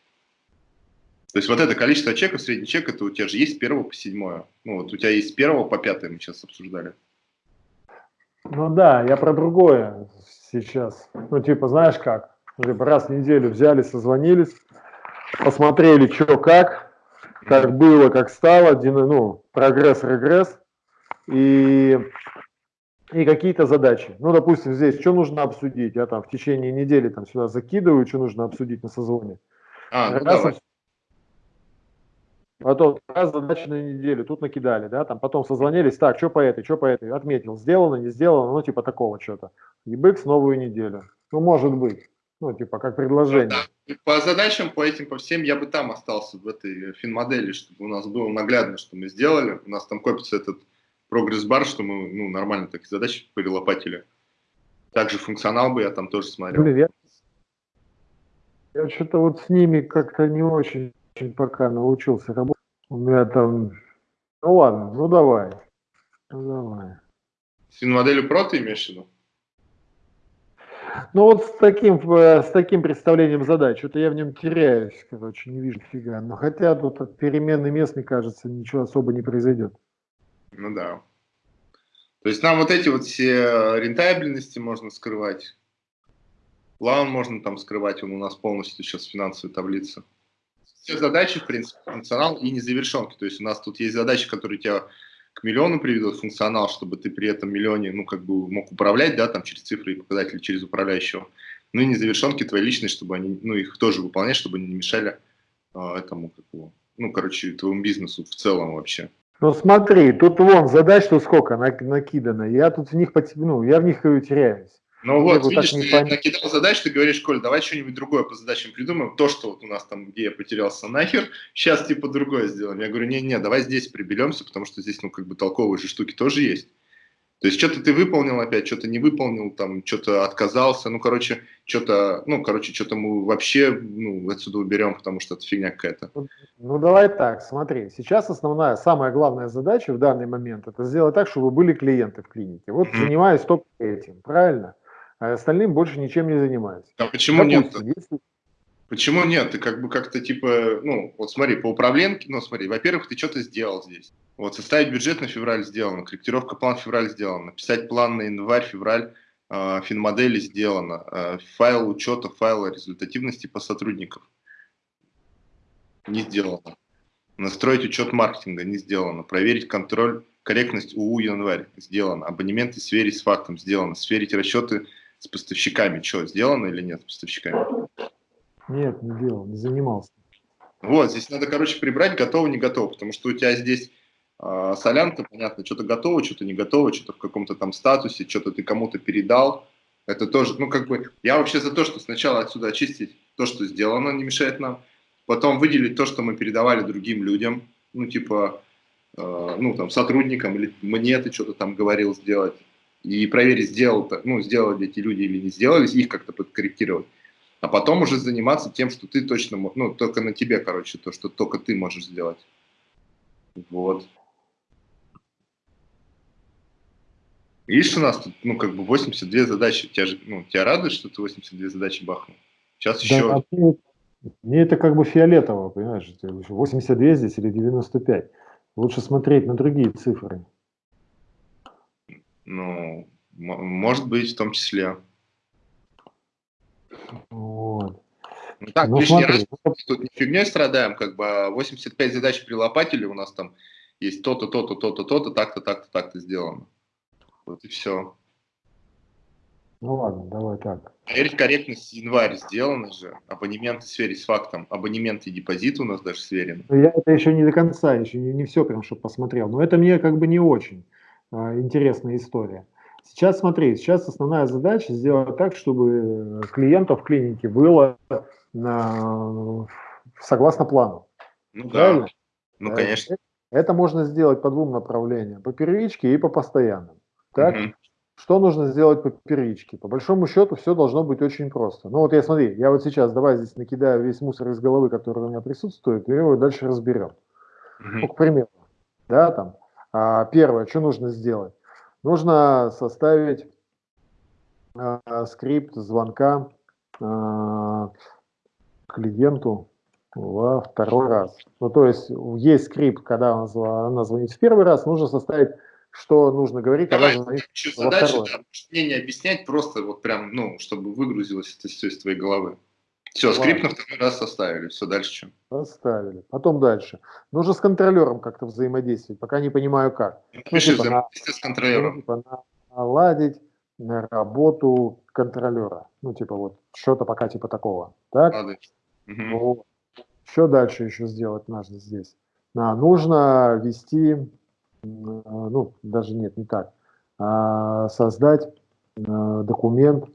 То есть вот это количество чеков, средний чек, это у тебя же есть с первого по седьмое. Ну вот у тебя есть с первого по пятое, мы сейчас обсуждали. Ну да, я про другое сейчас. Ну типа, знаешь как, типа раз в неделю взяли, созвонились, посмотрели, что как, как было, как стало, ну, прогресс, регресс, и, и какие-то задачи. Ну, допустим, здесь, что нужно обсудить, я там в течение недели там сюда закидываю, что нужно обсудить на созвоне. А, ну, раз, давай. Потом раз задача на неделю, тут накидали, да, там потом созвонились, так, что по этой, что по этой, отметил, сделано, не сделано, ну, типа такого что-то. ебыкс новую неделю. Ну, может быть. Ну, типа, как предложение. Ну, да. По задачам, по этим, по всем, я бы там остался, в этой фин-модели, чтобы у нас было наглядно, что мы сделали. У нас там копится этот прогресс-бар, что мы, ну, нормально такие задачи перелопатили. Также функционал бы я там тоже смотрел. Блин, я, я что-то вот с ними как-то не очень пока научился работать. У меня там... Ну ладно, ну давай. Ну давай. С моделью Pro ты имеешь в виду? Ну вот с таким, э, с таким представлением задач, что-то я в нем теряюсь, короче, не вижу фига. Но хотя тут от перемены мест, мне кажется, ничего особо не произойдет. Ну да. То есть нам вот эти вот все рентабельности можно скрывать. План можно там скрывать, он у нас полностью сейчас финансовая таблица все задачи, в принципе, функционал и незавершенки. То есть у нас тут есть задачи, которые тебя к миллиону приведут функционал, чтобы ты при этом миллионе, ну, как бы мог управлять, да, там, через цифры и показатели, через управляющего. Ну, и незавершенки твои личные, чтобы они, ну, их тоже выполнять, чтобы они не мешали э, этому, как бы, ну, короче, твоему бизнесу в целом вообще. Ну, смотри, тут вон задач тут сколько накидано, я тут в них, ну, я в них теряюсь. Ну вот, видишь, ты пон... накидал задач, ты говоришь, Коль, давай что-нибудь другое по задачам придумаем. То, что вот у нас там, где я потерялся нахер, сейчас типа другое сделаем. Я говорю, не-не, давай здесь приберемся, потому что здесь, ну, как бы толковые же штуки тоже есть. То есть что-то ты выполнил опять, что-то не выполнил, там, что-то отказался, ну, короче, что-то, ну, короче, что-то мы вообще, ну, отсюда уберем, потому что это фигня какая-то. Ну, ну, давай так, смотри, сейчас основная, самая главная задача в данный момент, это сделать так, чтобы были клиенты в клинике. Вот mm-hmm. занимаюсь только этим, правильно? А остальным больше ничем не занимаются. А почему Допустим, нет? Если... Почему нет? Ты как бы как-то типа, ну, вот смотри, по управленке, ну, смотри, во-первых, ты что-то сделал здесь. Вот составить бюджет на февраль сделано, корректировка план февраль сделана, написать план на январь, февраль, э, финмодели сделано, э, файл учета, файл результативности по сотрудникам не сделано. Настроить учет маркетинга не сделано. Проверить контроль, корректность УУ январь сделано. Абонементы сверить с фактом сделано. Сверить расчеты с поставщиками что, сделано или нет с поставщиками? Нет, не делал, не занимался. Вот, здесь надо, короче, прибрать готово, не готово, потому что у тебя здесь э, солянка, понятно, что-то готово, что-то не готово, что-то в каком-то там статусе, что-то ты кому-то передал, Это тоже, ну, как бы, я вообще за то, что сначала отсюда очистить то, что сделано, не мешает нам, потом выделить то, что мы передавали другим людям, ну, типа, э, ну, там, сотрудникам, или мне ты что-то там говорил сделать, и проверить, сделал, ну, сделали эти люди или не сделали, их как-то подкорректировать. А потом уже заниматься тем, что ты точно, ну, только на тебе, короче, то, что только ты можешь сделать. Вот. Видишь, у нас тут, ну, как бы 82 задачи. Тебя, же, ну, тебя радует, что ты 82 задачи бахнул? Сейчас да, еще... Мне, мне это как бы фиолетово, понимаешь? 82 здесь или 95. Лучше смотреть на другие цифры. Ну, может быть, в том числе. Вот. Ну, так, ну, лишний смотри. раз тут не фигней страдаем, как бы 85 а задач при лопатели у нас там есть то-то, то-то, то-то, то-то, так-то, так-то, так-то сделано. Вот и все. Ну ладно, давай так. Проверить корректность январь сделано же. Абонементы сверить с фактом. Абонементы и депозит у нас даже сверены. Ну, я это еще не до конца, еще не, не все прям, чтобы посмотрел. Но это мне как бы не очень а, интересная история. Сейчас смотри, сейчас основная задача сделать так, чтобы клиентов в клинике было на, согласно плану. Ну Правильно? да, ну конечно. Это можно сделать по двум направлениям, по первичке и по постоянным. Так? Угу. Что нужно сделать по первичке? По большому счету все должно быть очень просто. Ну вот я смотри, я вот сейчас давай здесь накидаю весь мусор из головы, который у меня присутствует, и его дальше разберем. Угу. Ну, к примеру, да, там, а, первое, что нужно сделать? Нужно составить а, скрипт звонка а, клиенту во второй раз. Ну, то есть есть скрипт, когда она звонит в первый раз, нужно составить что нужно говорить, Давай, звонит задача, да, мне не объяснять, просто вот прям, ну, чтобы выгрузилось это все из твоей головы. Все, Ладно. скрипт на второй раз составили, все, дальше что? Составили. Потом дальше. Нужно с контролером как-то взаимодействовать, пока не понимаю как. Ну, типа, взаимодействие с контролером. Ну, типа, наладить на работу контролера. Ну, типа вот, что-то пока типа такого. Так? Угу. Вот. Что дальше еще сделать нужно здесь? А, нужно вести ну, даже нет, не так, а создать э, документ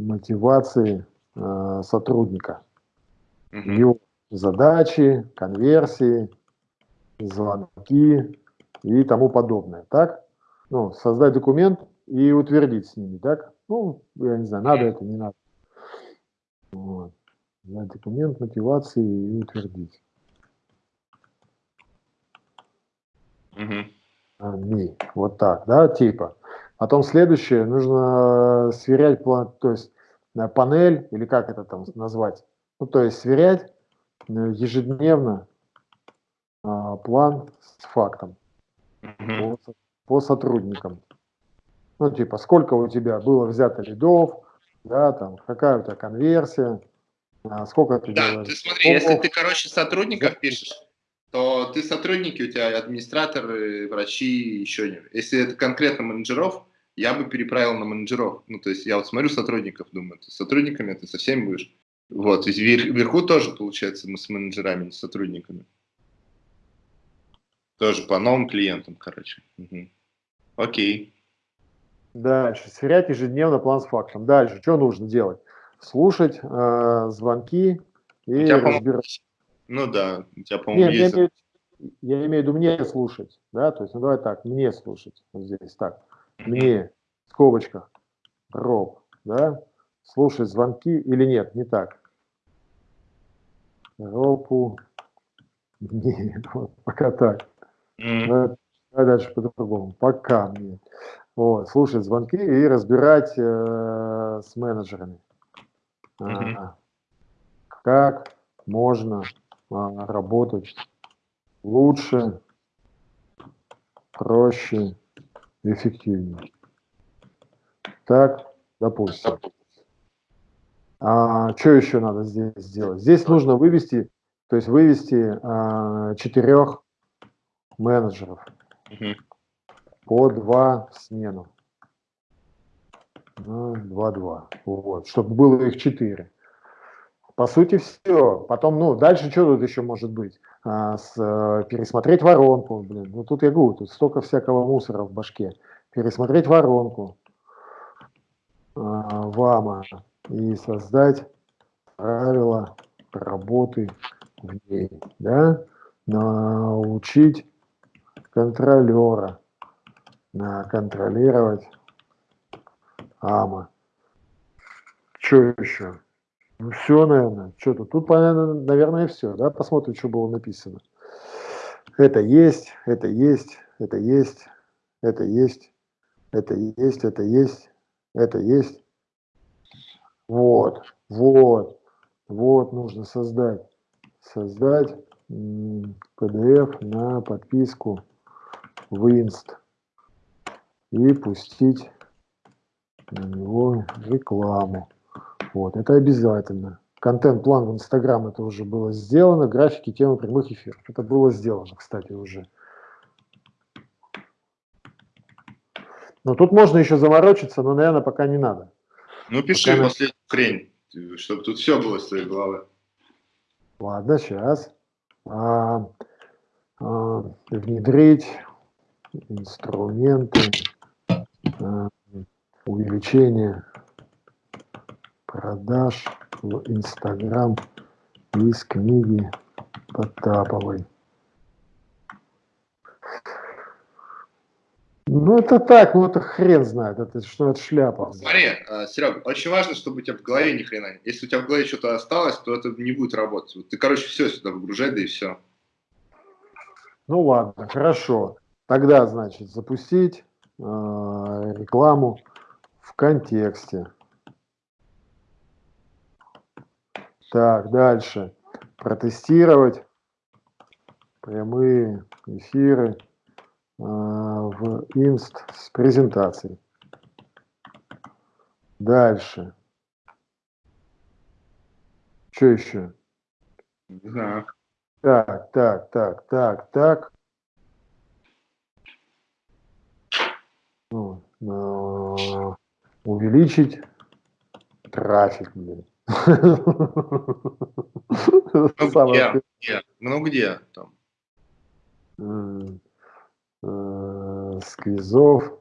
мотивации э, сотрудника, угу. его задачи, конверсии, звонки и тому подобное. Так? Ну, создать документ и утвердить с ними, так? Ну, я не знаю, надо это, не надо. Вот. Документ мотивации и утвердить. Угу. Вот так, да, типа. Потом следующее, нужно сверять план, то есть э, панель, или как это там назвать, ну, то есть сверять э, ежедневно а, план с фактом угу. по, по сотрудникам. Ну, типа, сколько у тебя было взято лидов, да, там, какая у тебя конверсия, а, сколько ты Да, делаешь. ты смотри, если ты, короче, сотрудников пишешь, то ты сотрудники, у тебя администраторы, врачи, еще не. Если это конкретно менеджеров, я бы переправил на менеджеров. Ну, то есть я вот смотрю сотрудников, думаю, ты с сотрудниками ты со всеми будешь. Вот, и вверху тоже, получается, мы с менеджерами, не с сотрудниками. Тоже по новым клиентам, короче. Угу. Окей. Дальше. Сверять ежедневно план с фактом. Дальше. Что нужно делать? Слушать э, звонки и разбирать. Ну да, у тебя, по-моему, есть... Я имею, я имею в виду мне слушать, да, то есть, ну давай так, мне слушать, вот здесь так, мне, в скобочках, роб, да, слушать звонки или нет, не так. Ропу, не, вот, пока так. Mm. Давай, давай дальше по-другому, пока мне. Вот, слушать звонки и разбирать э, с менеджерами. Mm -hmm. а, как можно а, работать лучше, проще, эффективнее. Так, допустим. А, что еще надо здесь сделать? Здесь нужно вывести, то есть вывести а, четырех менеджеров угу. по два в смену. Два-два. Вот, чтобы было их четыре. По сути, все. Потом, ну, дальше что тут еще может быть? А, с, э, пересмотреть воронку, блин. Ну, тут я говорю, тут столько всякого мусора в башке. Пересмотреть воронку. ВАМа и создать правила работы в ней, да, научить контролера на контролировать АМА. Что еще? Ну, все, наверное. Что тут? Наверное, все. Да? Посмотрим, что было написано. Это есть, это есть, это есть, это есть, это есть, это есть, это есть. Вот, вот, вот нужно создать. Создать PDF на подписку в Inst и пустить на него рекламу. Вот, это обязательно. Контент-план в Инстаграм это уже было сделано, графики, темы прямых эфиров. Это было сделано, кстати, уже. Но тут можно еще заморочиться, но, наверное, пока не надо. Ну, пиши пока последнюю хрень, чтобы тут все было с твоей головы. Ладно, сейчас. А, а, внедрить инструменты а, увеличения продаж в Инстаграм из книги Потаповой. Ну, это так, ну это хрен знает, это что это шляпа. Смотри, э, Серега, очень важно, чтобы у тебя в голове ни хрена. Если у тебя в голове что-то осталось, то это не будет работать. Вот ты, короче, все сюда выгружай, да и все. Ну ладно, хорошо. Тогда, значит, запустить э, рекламу в контексте. Так, дальше. Протестировать прямые эфиры э, в инст с презентацией. Дальше. Что еще? Не знаю. Так, так, так, так, так. Ну, э, увеличить трафик, блин. Где? где? Ну где там? Э, сквизов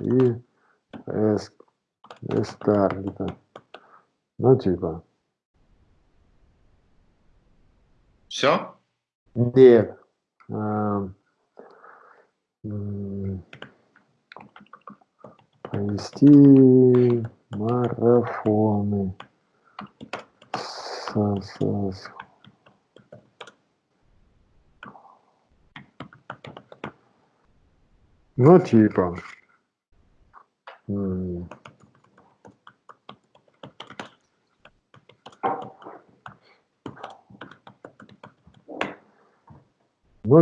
и Эстарлита. Ну, типа. Все? Нет. А, провести марафоны. Ну, типа. Ну,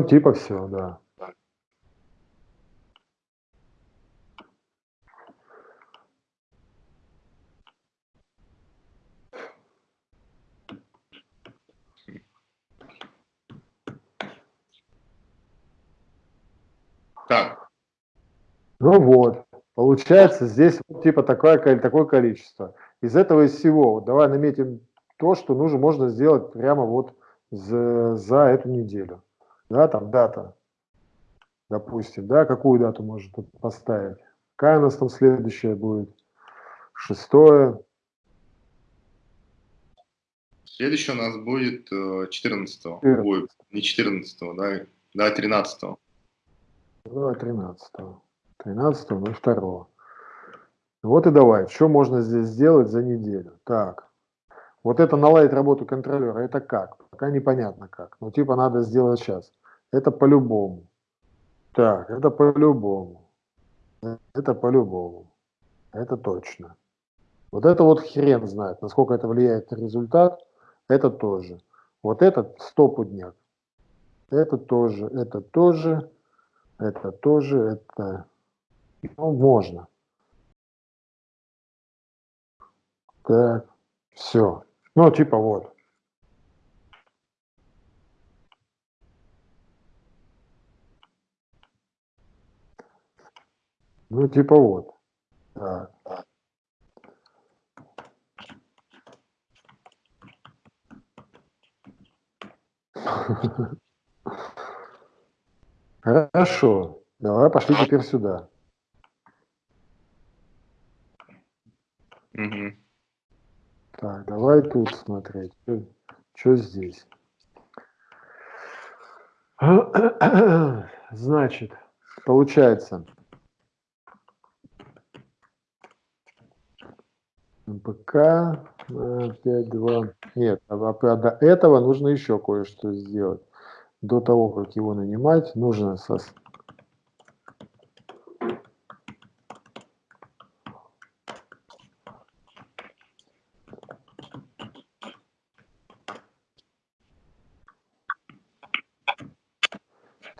типа все, да. Ну вот, получается здесь вот, типа такое, такое количество. Из этого из всего, вот, давай наметим то, что нужно, можно сделать прямо вот за, за эту неделю. Да, там дата, допустим, да, какую дату можно поставить. Какая у нас там следующая будет? Шестое. Следующее у нас будет э, 14 -го. Ой, не 14 да, да, 13 -го. Да, 13 -го. 13.02. Вот и давай, что можно здесь сделать за неделю. Так, вот это наладить работу контролера, это как? Пока непонятно как. Но типа, надо сделать сейчас. Это по-любому. Так, это по-любому. Это по-любому. Это точно. Вот это вот хрен знает, насколько это влияет на результат. Это тоже. Вот этот стопудняк. Это тоже, это тоже, это тоже, это ну, можно. Так, все. Ну, типа вот. Ну, типа вот. Так. Хорошо, давай пошли теперь сюда. Мгм. Так, давай тут смотреть. Что здесь? Значит, получается, МПК э, 5.2. Нет, а, а до этого нужно еще кое-что сделать. До того, как его нанимать, нужно сос...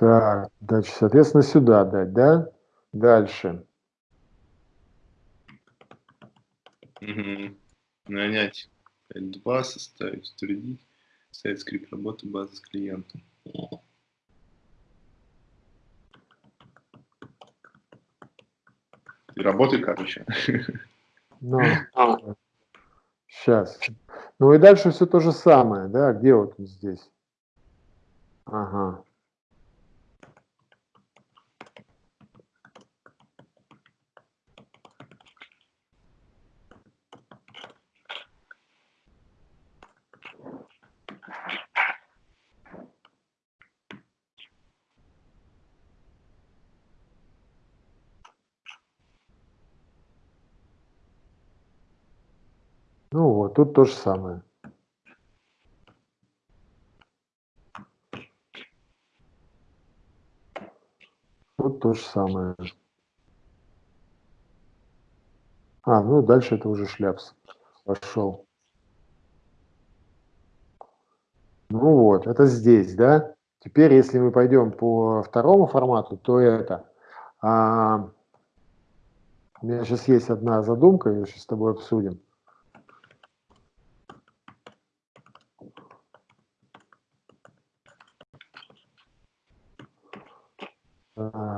Так, дальше, соответственно, сюда дать, да? Дальше. Мгм. Нанять 5.2, составить, утвердить, сайт скрипт работы базы с клиентом. Ты работай, короче. Ну, сейчас. Ну и дальше все то же самое, да? Где вот здесь? Ага. Ну вот, тут то же самое. Тут то же самое. А, ну дальше это уже шляпс. Пошел. Ну вот, это здесь, да? Теперь, если мы пойдем по второму формату, то это... А, у меня сейчас есть одна задумка, ее сейчас с тобой обсудим. Так.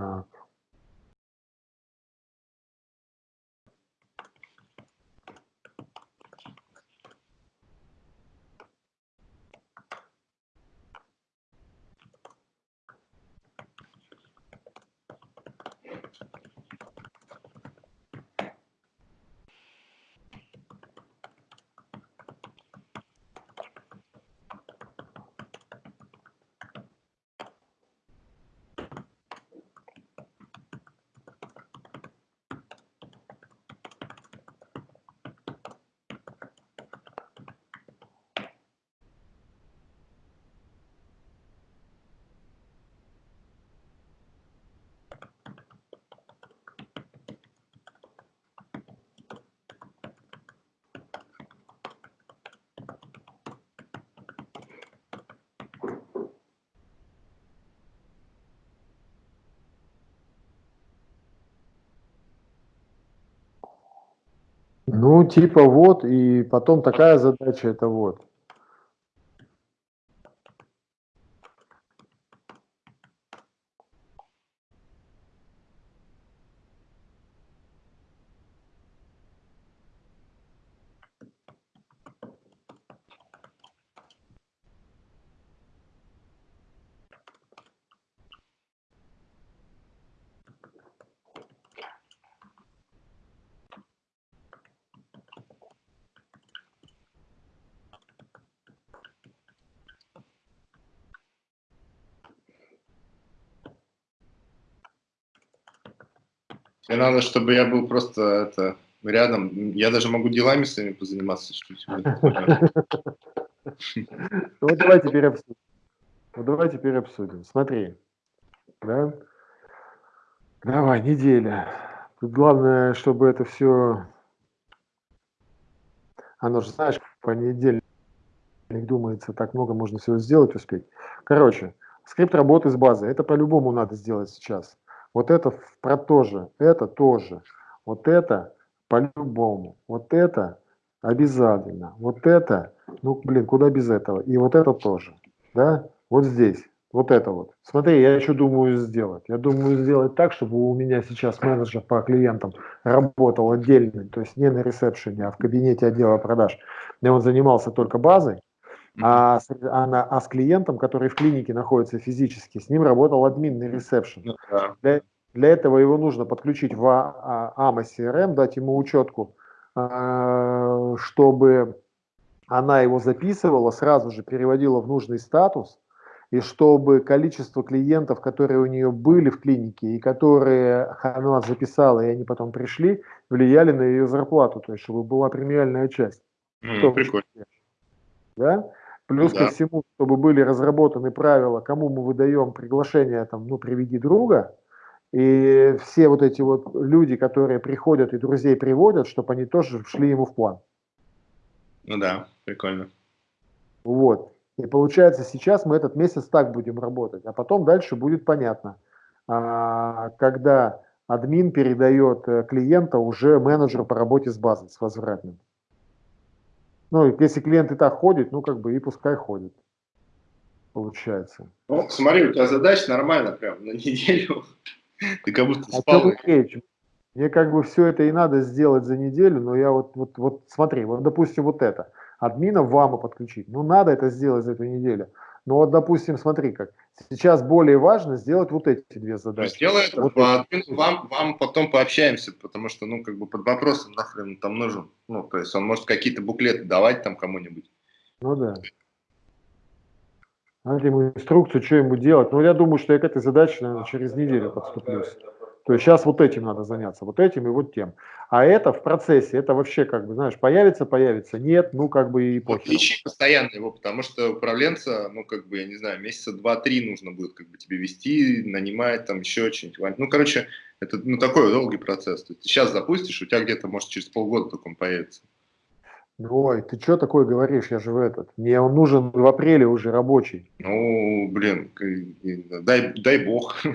Типа вот, и потом такая задача, это вот. Мне надо, чтобы я был просто это, рядом. Я даже могу делами своими позаниматься. Ну, давай теперь обсудим. Вот давай теперь обсудим. Смотри, да? Давай, неделя. Тут главное, чтобы это все... Оно же, знаешь, по неделе думается, так много можно всего сделать, успеть. Короче, скрипт работы с базой. Это по-любому надо сделать сейчас. Вот это про то же, это тоже. Вот это по-любому. Вот это обязательно. Вот это, ну, блин, куда без этого? И вот это тоже. Да? Вот здесь. Вот это вот. Смотри, я еще думаю сделать. Я думаю сделать так, чтобы у меня сейчас менеджер по клиентам работал отдельно, то есть не на ресепшене, а в кабинете отдела продаж, где он занимался только базой, а с, а, на, а с клиентом, который в клинике находится физически, с ним работал админ на ресепшн. Ну, да. Для, для этого его нужно подключить в AMA CRM, дать ему учетку а, чтобы она его записывала, сразу же переводила в нужный статус, и чтобы количество клиентов, которые у нее были в клинике и которые она записала, и они потом пришли, влияли на ее зарплату, то есть чтобы была премиальная часть. Mm, прикольно. Да? Плюс да. ко всему, чтобы были разработаны правила, кому мы выдаем приглашение, там, ну, приведи друга, и все вот эти вот люди, которые приходят и друзей приводят, чтобы они тоже шли ему в план. Ну да, прикольно. Вот. И получается, сейчас мы этот месяц так будем работать, а потом дальше будет понятно, а, когда админ передает э, клиента уже менеджеру по работе с базой, с возвратным. Ну, если клиент и так ходит, ну, как бы и пускай ходит. Получается. Ну, смотри, у тебя задача нормально прям на неделю. Ты как будто а спал. Мне как бы все это и надо сделать за неделю, но я вот, вот, вот смотри, вот допустим вот это – админа в ВАМа подключить. Ну, надо это сделать за эту неделю. Но вот, допустим, смотри как. Сейчас более важно сделать вот эти две задачи. Сделай это, вот админу, вам, вам потом пообщаемся, потому что, ну, как бы под вопросом нахрен там нужен. Ну, то есть он может какие-то буклеты давать там кому-нибудь. Ну, да. Надо ему инструкцию, что ему делать. Но я думаю, что я к этой задаче, наверное, через неделю подступлюсь. То есть сейчас вот этим надо заняться, вот этим и вот тем. А это в процессе, это вообще как бы, знаешь, появится, появится, нет, ну как бы и похер. Вот ищи постоянно его, потому что управленца, ну как бы, я не знаю, месяца два-три нужно будет как бы тебе вести, нанимать там еще что-нибудь. Ну, короче, это ну, такой долгий процесс. То есть, сейчас запустишь, у тебя где-то, может, через полгода только он появится. Ой, ты что такое говоришь? Я же в этот. Мне он нужен в апреле уже рабочий. Ну, блин, дай, дай бог.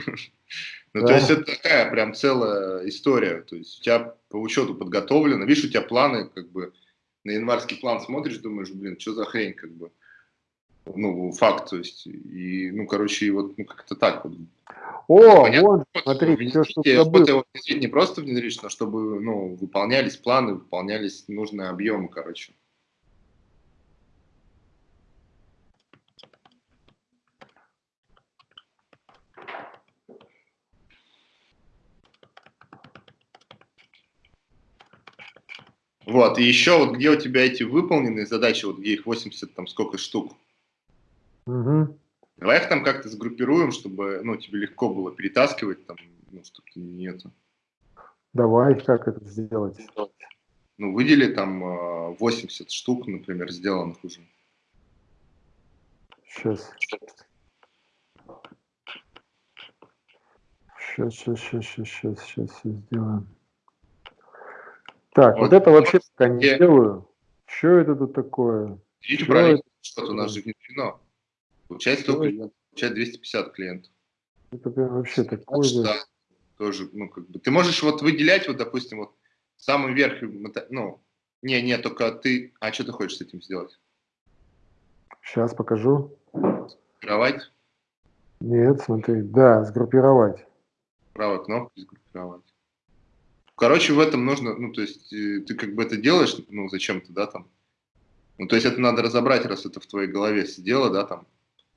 Ну, да. то есть это такая прям целая история. То есть у тебя по учету подготовлено. Видишь, у тебя планы, как бы, на январский план смотришь, думаешь, блин, что за хрень, как бы. Ну, факт, то есть, и, ну, короче, и вот, ну, как-то так вот. О, Понятно, вот, смотри, все, что. Не просто внедрить, но чтобы, ну, выполнялись планы, выполнялись нужные объемы, короче. Вот, и еще вот где у тебя эти выполненные задачи, вот где их 80, там сколько штук. Угу. Давай их там как-то сгруппируем, чтобы, ну, тебе легко было перетаскивать, там, ну, чтобы ты не это. Давай, как это сделать? Ну, выдели там 80 а, штук, например, сделанных уже. Сейчас. Сейчас, сейчас, сейчас, сейчас, сейчас, сейчас сделаем. Так, вот, вот это вообще пока не делаю. Что это тут такое? Видите, правильно, что-то у нас же внедрено. Получается только клиент, получает 250 клиентов. Это прям вообще такое. Да, тоже, ну, как бы, ты можешь вот выделять, вот, допустим, вот самый верх, ну, не, не, только ты, а что ты хочешь с этим сделать? Сейчас покажу. Сгруппировать? Нет, смотри, да, сгруппировать. Правая кнопка, сгруппировать. Короче, в этом нужно, ну, то есть, э, ты как бы это делаешь, ну, зачем-то, да, там. Ну, то есть, это надо разобрать, раз это в твоей голове сидело, да, там.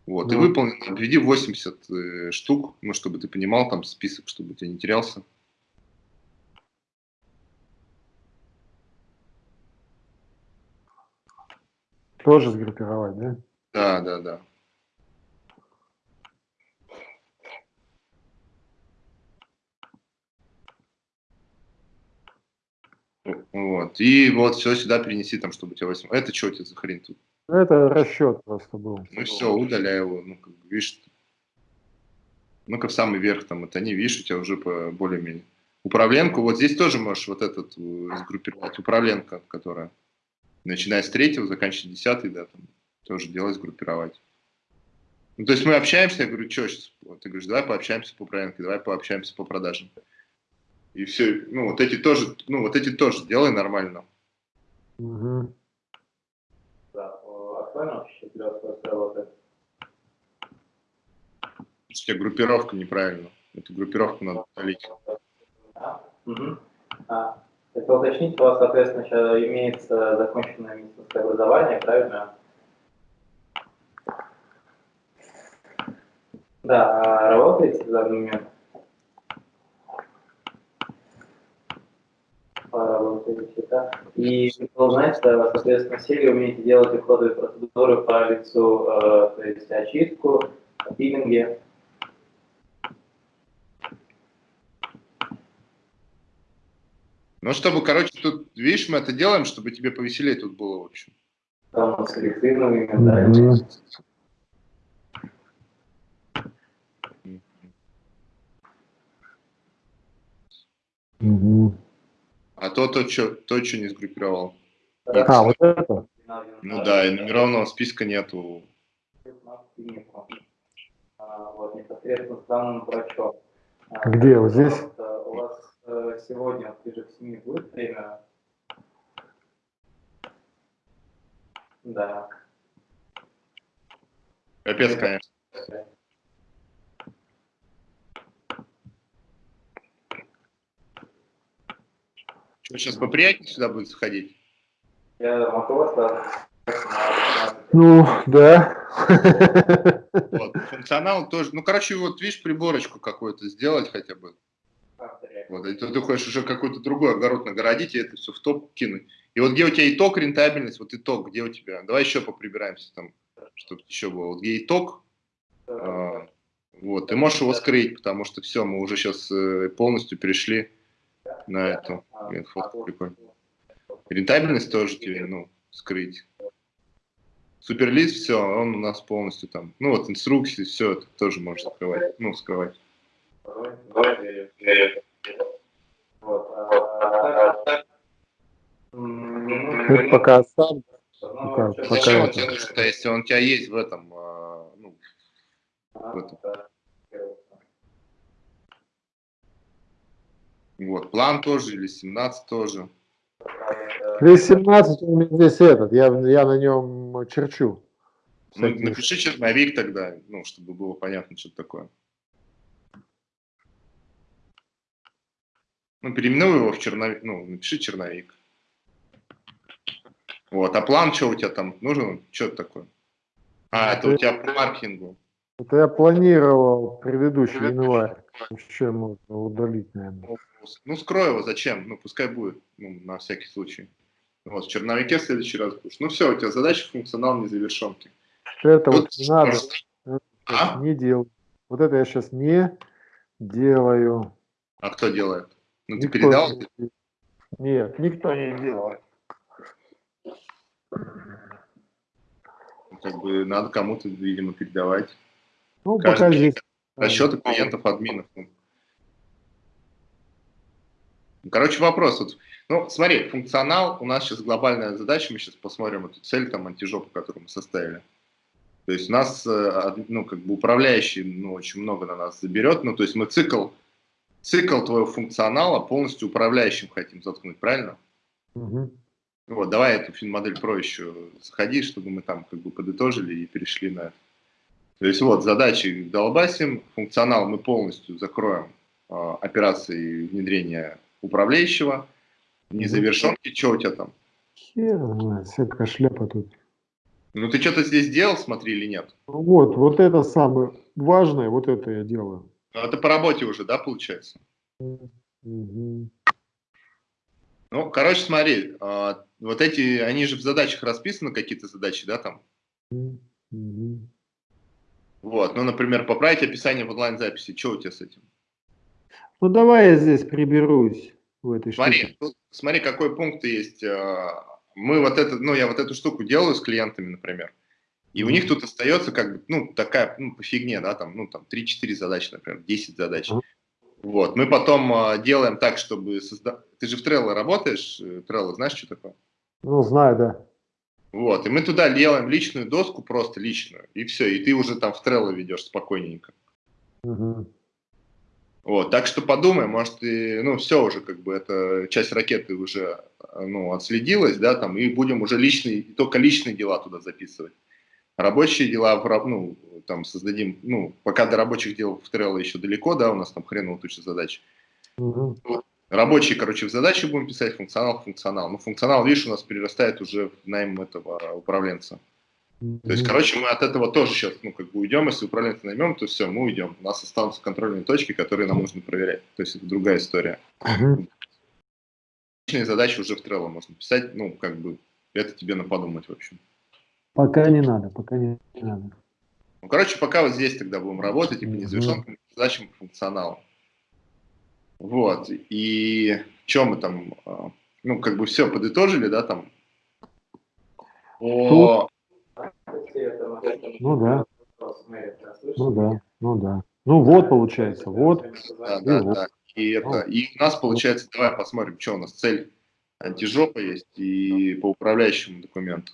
Вот, ну. и выполни, обведи 80 э, штук, ну, чтобы ты понимал там список, чтобы ты не терялся. Тоже сгруппировать, да? Да, да, да. Вот. И вот все сюда перенеси, там, чтобы у тебя 8. Это что у тебя за хрень тут? Это расчет просто был. Ну все, удаляй его. Ну, как, видишь, ну-ка в самый верх там, это не видишь, у тебя уже по более-менее. Управленку, вот здесь тоже можешь вот этот э, сгруппировать. Управленка, которая начиная с третьего, заканчивая десятый, да, там тоже делать, сгруппировать. Ну, то есть мы общаемся, я говорю, что сейчас? Ты говоришь, давай пообщаемся по управленке, давай пообщаемся по продажам. И все, ну, вот эти тоже, ну, вот эти тоже делай нормально. Угу. Актуально У тебя группировка неправильно. Эту группировку надо удалить. Угу. А, это уточнить, у вас, соответственно, сейчас имеется законченное медицинское образование, правильно? Да, а работаете в данный момент? Работаете, да? И хотел узнать, э, соответственно, все умеете делать уходовые процедуры по лицу, э, то есть очистку, пилинги? Ну, чтобы, короче, тут, видишь, мы это делаем, чтобы тебе повеселее тут было, в общем. Там с коллективными, да? А то, то, что, то, что не сгруппировал. А, вот это? Ну да, и номерованного списка нету. Вот, непосредственно с данным врачом. Где? Вот здесь? У вас сегодня ближе к 7 будет время? Да. Капец, конечно. Что, сейчас поприятнее сюда будет заходить? Я могу вас на- Ну, да. Вот. Функционал тоже. Ну, короче, вот видишь, приборочку какую-то сделать хотя бы. Вот, и ты, ты хочешь уже какой-то другой огород нагородить и это все в топ кинуть. И вот где у тебя итог, рентабельность, вот итог, где у тебя? Давай еще поприбираемся там, чтобы еще было. Вот где итог, а, вот, ты можешь его скрыть, потому что все, мы уже сейчас полностью перешли на эту. Блин, фотка прикольная. Рентабельность тоже тебе, ну, скрыть. Суперлист, все, он у нас полностью там. Ну вот инструкции, все это тоже можешь скрывать. Ну, скрывать. Это пока сам. что- пока Зачем он это. нужен, если он у тебя есть в этом, а, ну, в этом. Вот, план тоже или 17 тоже. Здесь 17 у меня здесь этот, я, я на нем черчу. Ну, напиши черновик тогда, ну, чтобы было понятно, что это такое. Ну, переименуй его в черновик, ну, напиши черновик. Вот, а план что у тебя там нужен? Что это такое? А, это у тебя по маркетингу. Это я планировал предыдущий январь. Еще можно удалить, наверное. Ну, скрой его, зачем? Ну, пускай будет, ну, на всякий случай. Вот, в черновике в следующий раз будешь. Ну, все, у тебя задача функционал незавершенки. Это Тут вот не надо, сейчас А? не делаю. Вот это я сейчас не делаю. А кто делает? Ну, ты Никто передал? не. Нет, никто не делает. Ну, Как бы надо кому-то, видимо, передавать. Ну, Каждый пока здесь. Расчеты клиентов, админов. Короче, вопрос. Вот, ну, смотри, функционал, у нас сейчас глобальная задача, мы сейчас посмотрим эту цель, там, антижопу, которую мы составили. То есть у нас, э, ну, как бы управляющий, ну, очень много на нас заберет, ну, то есть мы цикл, цикл твоего функционала полностью управляющим хотим заткнуть, правильно? Мгм. Вот, давай эту финмодель про еще заходи, чтобы мы там как бы подытожили и перешли на это. То есть вот задачи долбасим, функционал мы полностью закроем а, операции внедрения управляющего, незавершенки, что у тебя там? Хер всякая шляпа тут. Ну ты что-то здесь делал, смотри, или нет? Ну Вот, вот это самое важное, вот это я делаю. Ну, это по работе уже, да, получается? Мгм. Ну, короче, смотри, а, вот эти, они же в задачах расписаны, какие-то задачи, да, там? Мгм. Вот, ну, например, поправить описание в онлайн-записи, что у тебя с этим? Ну давай я здесь приберусь в этой Смотри, штуке. тут, смотри, какой пункт есть. а, Мы вот это, ну, я вот эту штуку делаю с клиентами, например, и у них тут остается как бы, ну, такая, ну, по фигне, да, там, ну, там, 3-4 задачи, например, 10 задач. Мгм. Вот, мы потом а, делаем так, чтобы создать... Ты же в Trello работаешь? Э, Trello, знаешь, что такое? Ну, знаю, да. Вот, и мы туда делаем личную доску, просто личную, и все, и ты уже там в Trello ведешь спокойненько. Мгм. Вот, так что подумай, может, и, ну, все уже, как бы, эта часть ракеты уже, ну, отследилась, да, там, и будем уже личные, только личные дела туда записывать. Рабочие дела, ну, там, создадим, ну, пока до рабочих дел в Trello еще далеко, да, у нас там хреново туча задач. Мгм. Рабочие, короче, в задачи будем писать, функционал, функционал. Ну, функционал, видишь, у нас перерастает уже в найм этого управленца. То есть, короче, мы от этого тоже сейчас, ну, как бы уйдем, если управленца наймем, то все, мы уйдем. У нас останутся контрольные точки, которые нам нужно проверять. То есть, это другая история. Личные задачи уже в Trello можно писать, ну, как бы, это тебе на подумать, в общем. Пока не надо, пока не надо. Ну, короче, пока вот здесь тогда будем работать, и по незавершенным задачам по функционалу. Вот, и что мы там, а, ну, как бы все подытожили, да, там, о... Ну да. Ну да, ну да. Ну вот получается, вот. Да, да, и вот. да. И, это, и у нас получается, давай посмотрим, что у нас цель антижопа есть и по управляющему документу.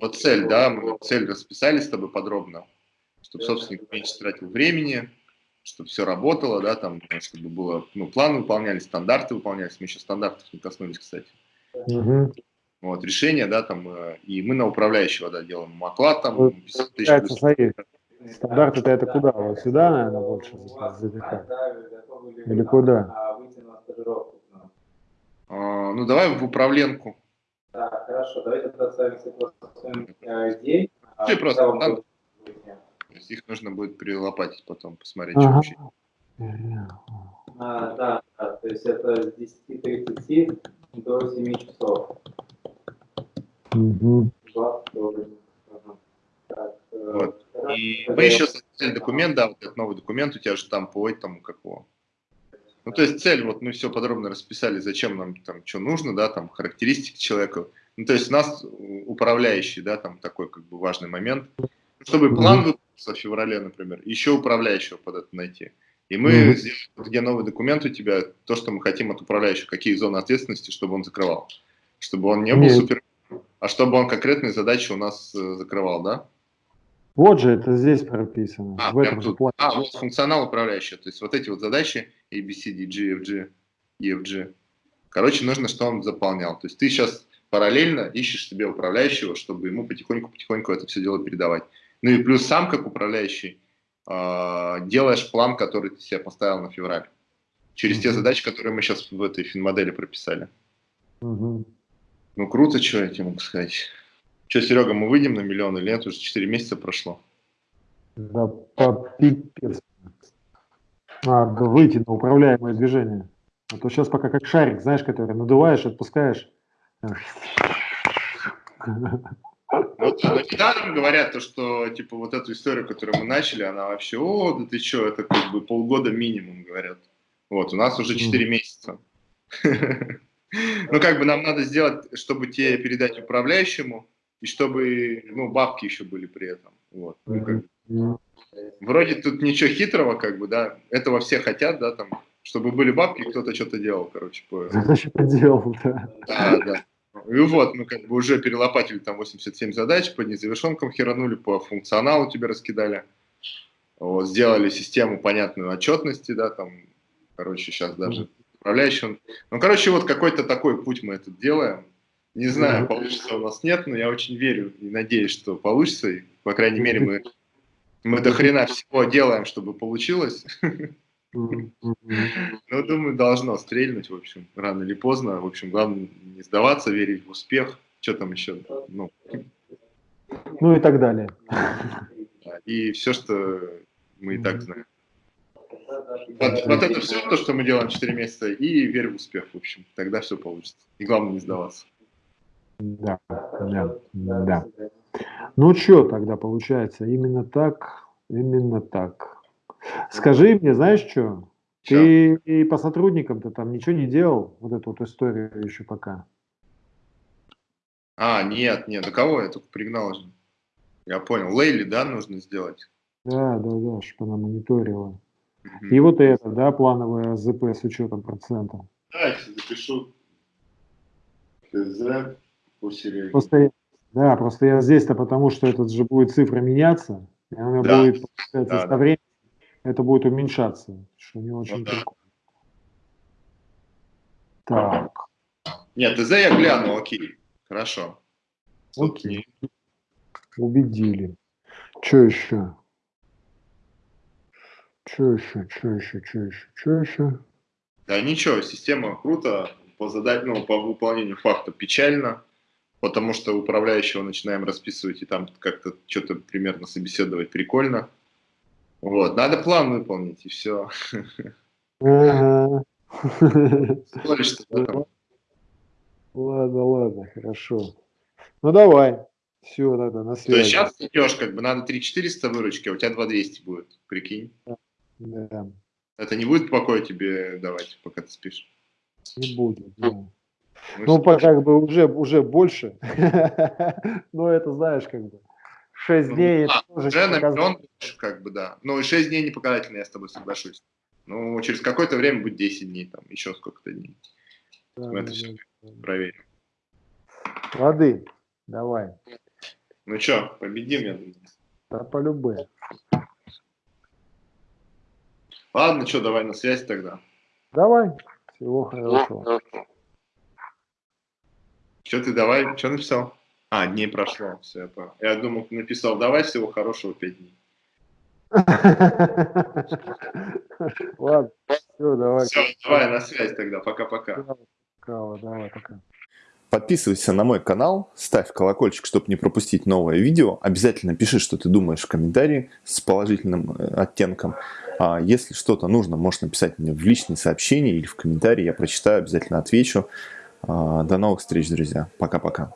Вот цель, да, мы цель расписали с тобой подробно, чтобы собственник меньше тратил времени, чтобы все работало, да, там, чтобы было, ну, планы выполнялись, стандарты выполнялись, мы еще стандартов не коснулись, кстати. Угу. Вот, решение, да, там, э, и мы на управляющего, да, делаем маклад, там, вот, свои стандарты-то это куда? Вот сюда, наверное, больше? Или куда? А, ну, давай в управленку. Да, хорошо, давайте представим идей. Ты просто, да, их нужно будет перелопатить потом, посмотреть, ага. что вообще. А, да, да, то есть это с 10.30 до 7 часов. Угу. Вот. И мы еще создали документ, да, вот этот новый документ у тебя же там по этому какого. Ну, то есть цель, вот мы все подробно расписали, зачем нам там что нужно, да, там характеристики человека. Ну, то есть у нас управляющий, да, там такой как бы важный момент. Чтобы план выполнился в феврале, например, еще управляющего под это найти. И мы mm -hmm. сделали, где новый документ у тебя, то, что мы хотим от управляющего, какие зоны ответственности, чтобы он закрывал. Чтобы он не был mm супер а чтобы он конкретные задачи у нас э, закрывал, да? Вот же это здесь прописано. А, в этом тут. Плане. а вот функционал управляющий. То есть вот эти вот задачи A, B, C, D, G, F, G, E, F, G. Короче, нужно, чтобы он заполнял. То есть ты сейчас параллельно ищешь себе управляющего, чтобы ему потихоньку-потихоньку это все дело передавать. Ну и плюс сам, как управляющий, э, делаешь план, который ты себе поставил на февраль. Через mm -hmm. те задачи, которые мы сейчас в этой финмодели прописали. Mm -hmm. Ну, круто, что я тебе могу сказать. Что, Серега, мы выйдем на миллион или нет? Уже 4 месяца прошло. Да, по пипец. Надо выйти на управляемое движение. А то сейчас пока как шарик, знаешь, который надуваешь, отпускаешь. Ну, ну, недаром говорят, то, что типа вот эту историю, которую мы начали, она вообще, о, да ты что, это как бы полгода минимум, говорят. Вот, у нас уже 4 месяца. Ну, как бы нам надо сделать, чтобы тебе передать управляющему, и чтобы, ну, бабки еще были при этом. Вот. Ну, как бы. Вроде тут ничего хитрого, как бы, да, этого все хотят, да, там, чтобы были бабки, кто-то что-то делал, короче. По... Что-то делал, да. Да, да. И вот, мы как бы уже перелопатили там 87 задач, по незавершенкам херанули, по функционалу тебе раскидали. Вот, сделали систему понятную отчетности, да, там, короче, сейчас даже управляющим. Ну, короче, вот какой-то такой путь мы это делаем. Не знаю, получится у нас нет, но я очень верю и надеюсь, что получится. И, по крайней мере, мы, мы до хрена всего делаем, чтобы получилось. Ну, думаю, должно стрельнуть, в общем, рано или поздно. В общем, главное не сдаваться, верить в успех. Что там еще? Ну, ну и так далее. И все, что мы и так знаем. Вот, вот это все то, что мы делаем 4 месяца, и верь в успех, в общем. Тогда все получится. И главное не сдаваться. Да, да, да. Ну что тогда получается? Именно так, именно так. Скажи мне, знаешь что? Ты и по сотрудникам-то там ничего не делал, вот эту вот историю еще пока? А, нет, нет, до кого я только пригнал же. Я понял. Лейли, да, нужно сделать? Да, да, да, чтобы она мониторила. И вот это, да, плановое ЗП с учетом процента. Да, я запишу. КЗ по Сереге. Просто, да, просто я здесь-то потому, что этот же будет цифра меняться, и она да. будет, получается, да, со временем это будет уменьшаться, что не очень ну, прикольно. Да. Так. Нет, ТЗ я гляну, окей, хорошо. Окей. Убедили. Что еще? Что еще, что еще, что еще, что еще? Да ничего, система круто, по задать, ну, по выполнению факта печально, потому что управляющего начинаем расписывать и там как-то что-то примерно собеседовать прикольно. Вот, надо план выполнить и все. Ага. Ладно, ладно, хорошо. Ну давай. Все, тогда на То есть связи. сейчас идешь, как бы надо 3400 выручки, а у тебя 2200 будет, прикинь. Да, Это не будет покоя тебе давать, пока ты спишь. не будет. да. Ну, Ну, по- как бы уже, уже больше. Но это, знаешь, как бы 6 Ну, дней. это тоже Уже на миллион, как бы, да. Ну, и 6 дней не показательно, я с тобой соглашусь. Ну, через какое-то время будет 10 дней, там, еще сколько-то дней. Да, Мы это все да. проверим. Лады, давай. Ну что, победим, я думаю. Да по любым. Ладно, что, давай на связь тогда. Давай. Всего хорошего. Что ты давай, что написал? А, дней прошло, все, я. Я думал, ты написал, давай всего хорошего 5 дней. Ладно. Все, давай. Все, давай на связь тогда, пока-пока. Давай, пока. Подписывайся на мой канал, ставь колокольчик, чтобы не пропустить новое видео. Обязательно пиши, что ты думаешь в комментарии с положительным э, оттенком. А если что-то нужно, можешь написать мне в личные сообщения или в комментарии. Я прочитаю, обязательно отвечу. А, До новых встреч, друзья. Пока-пока.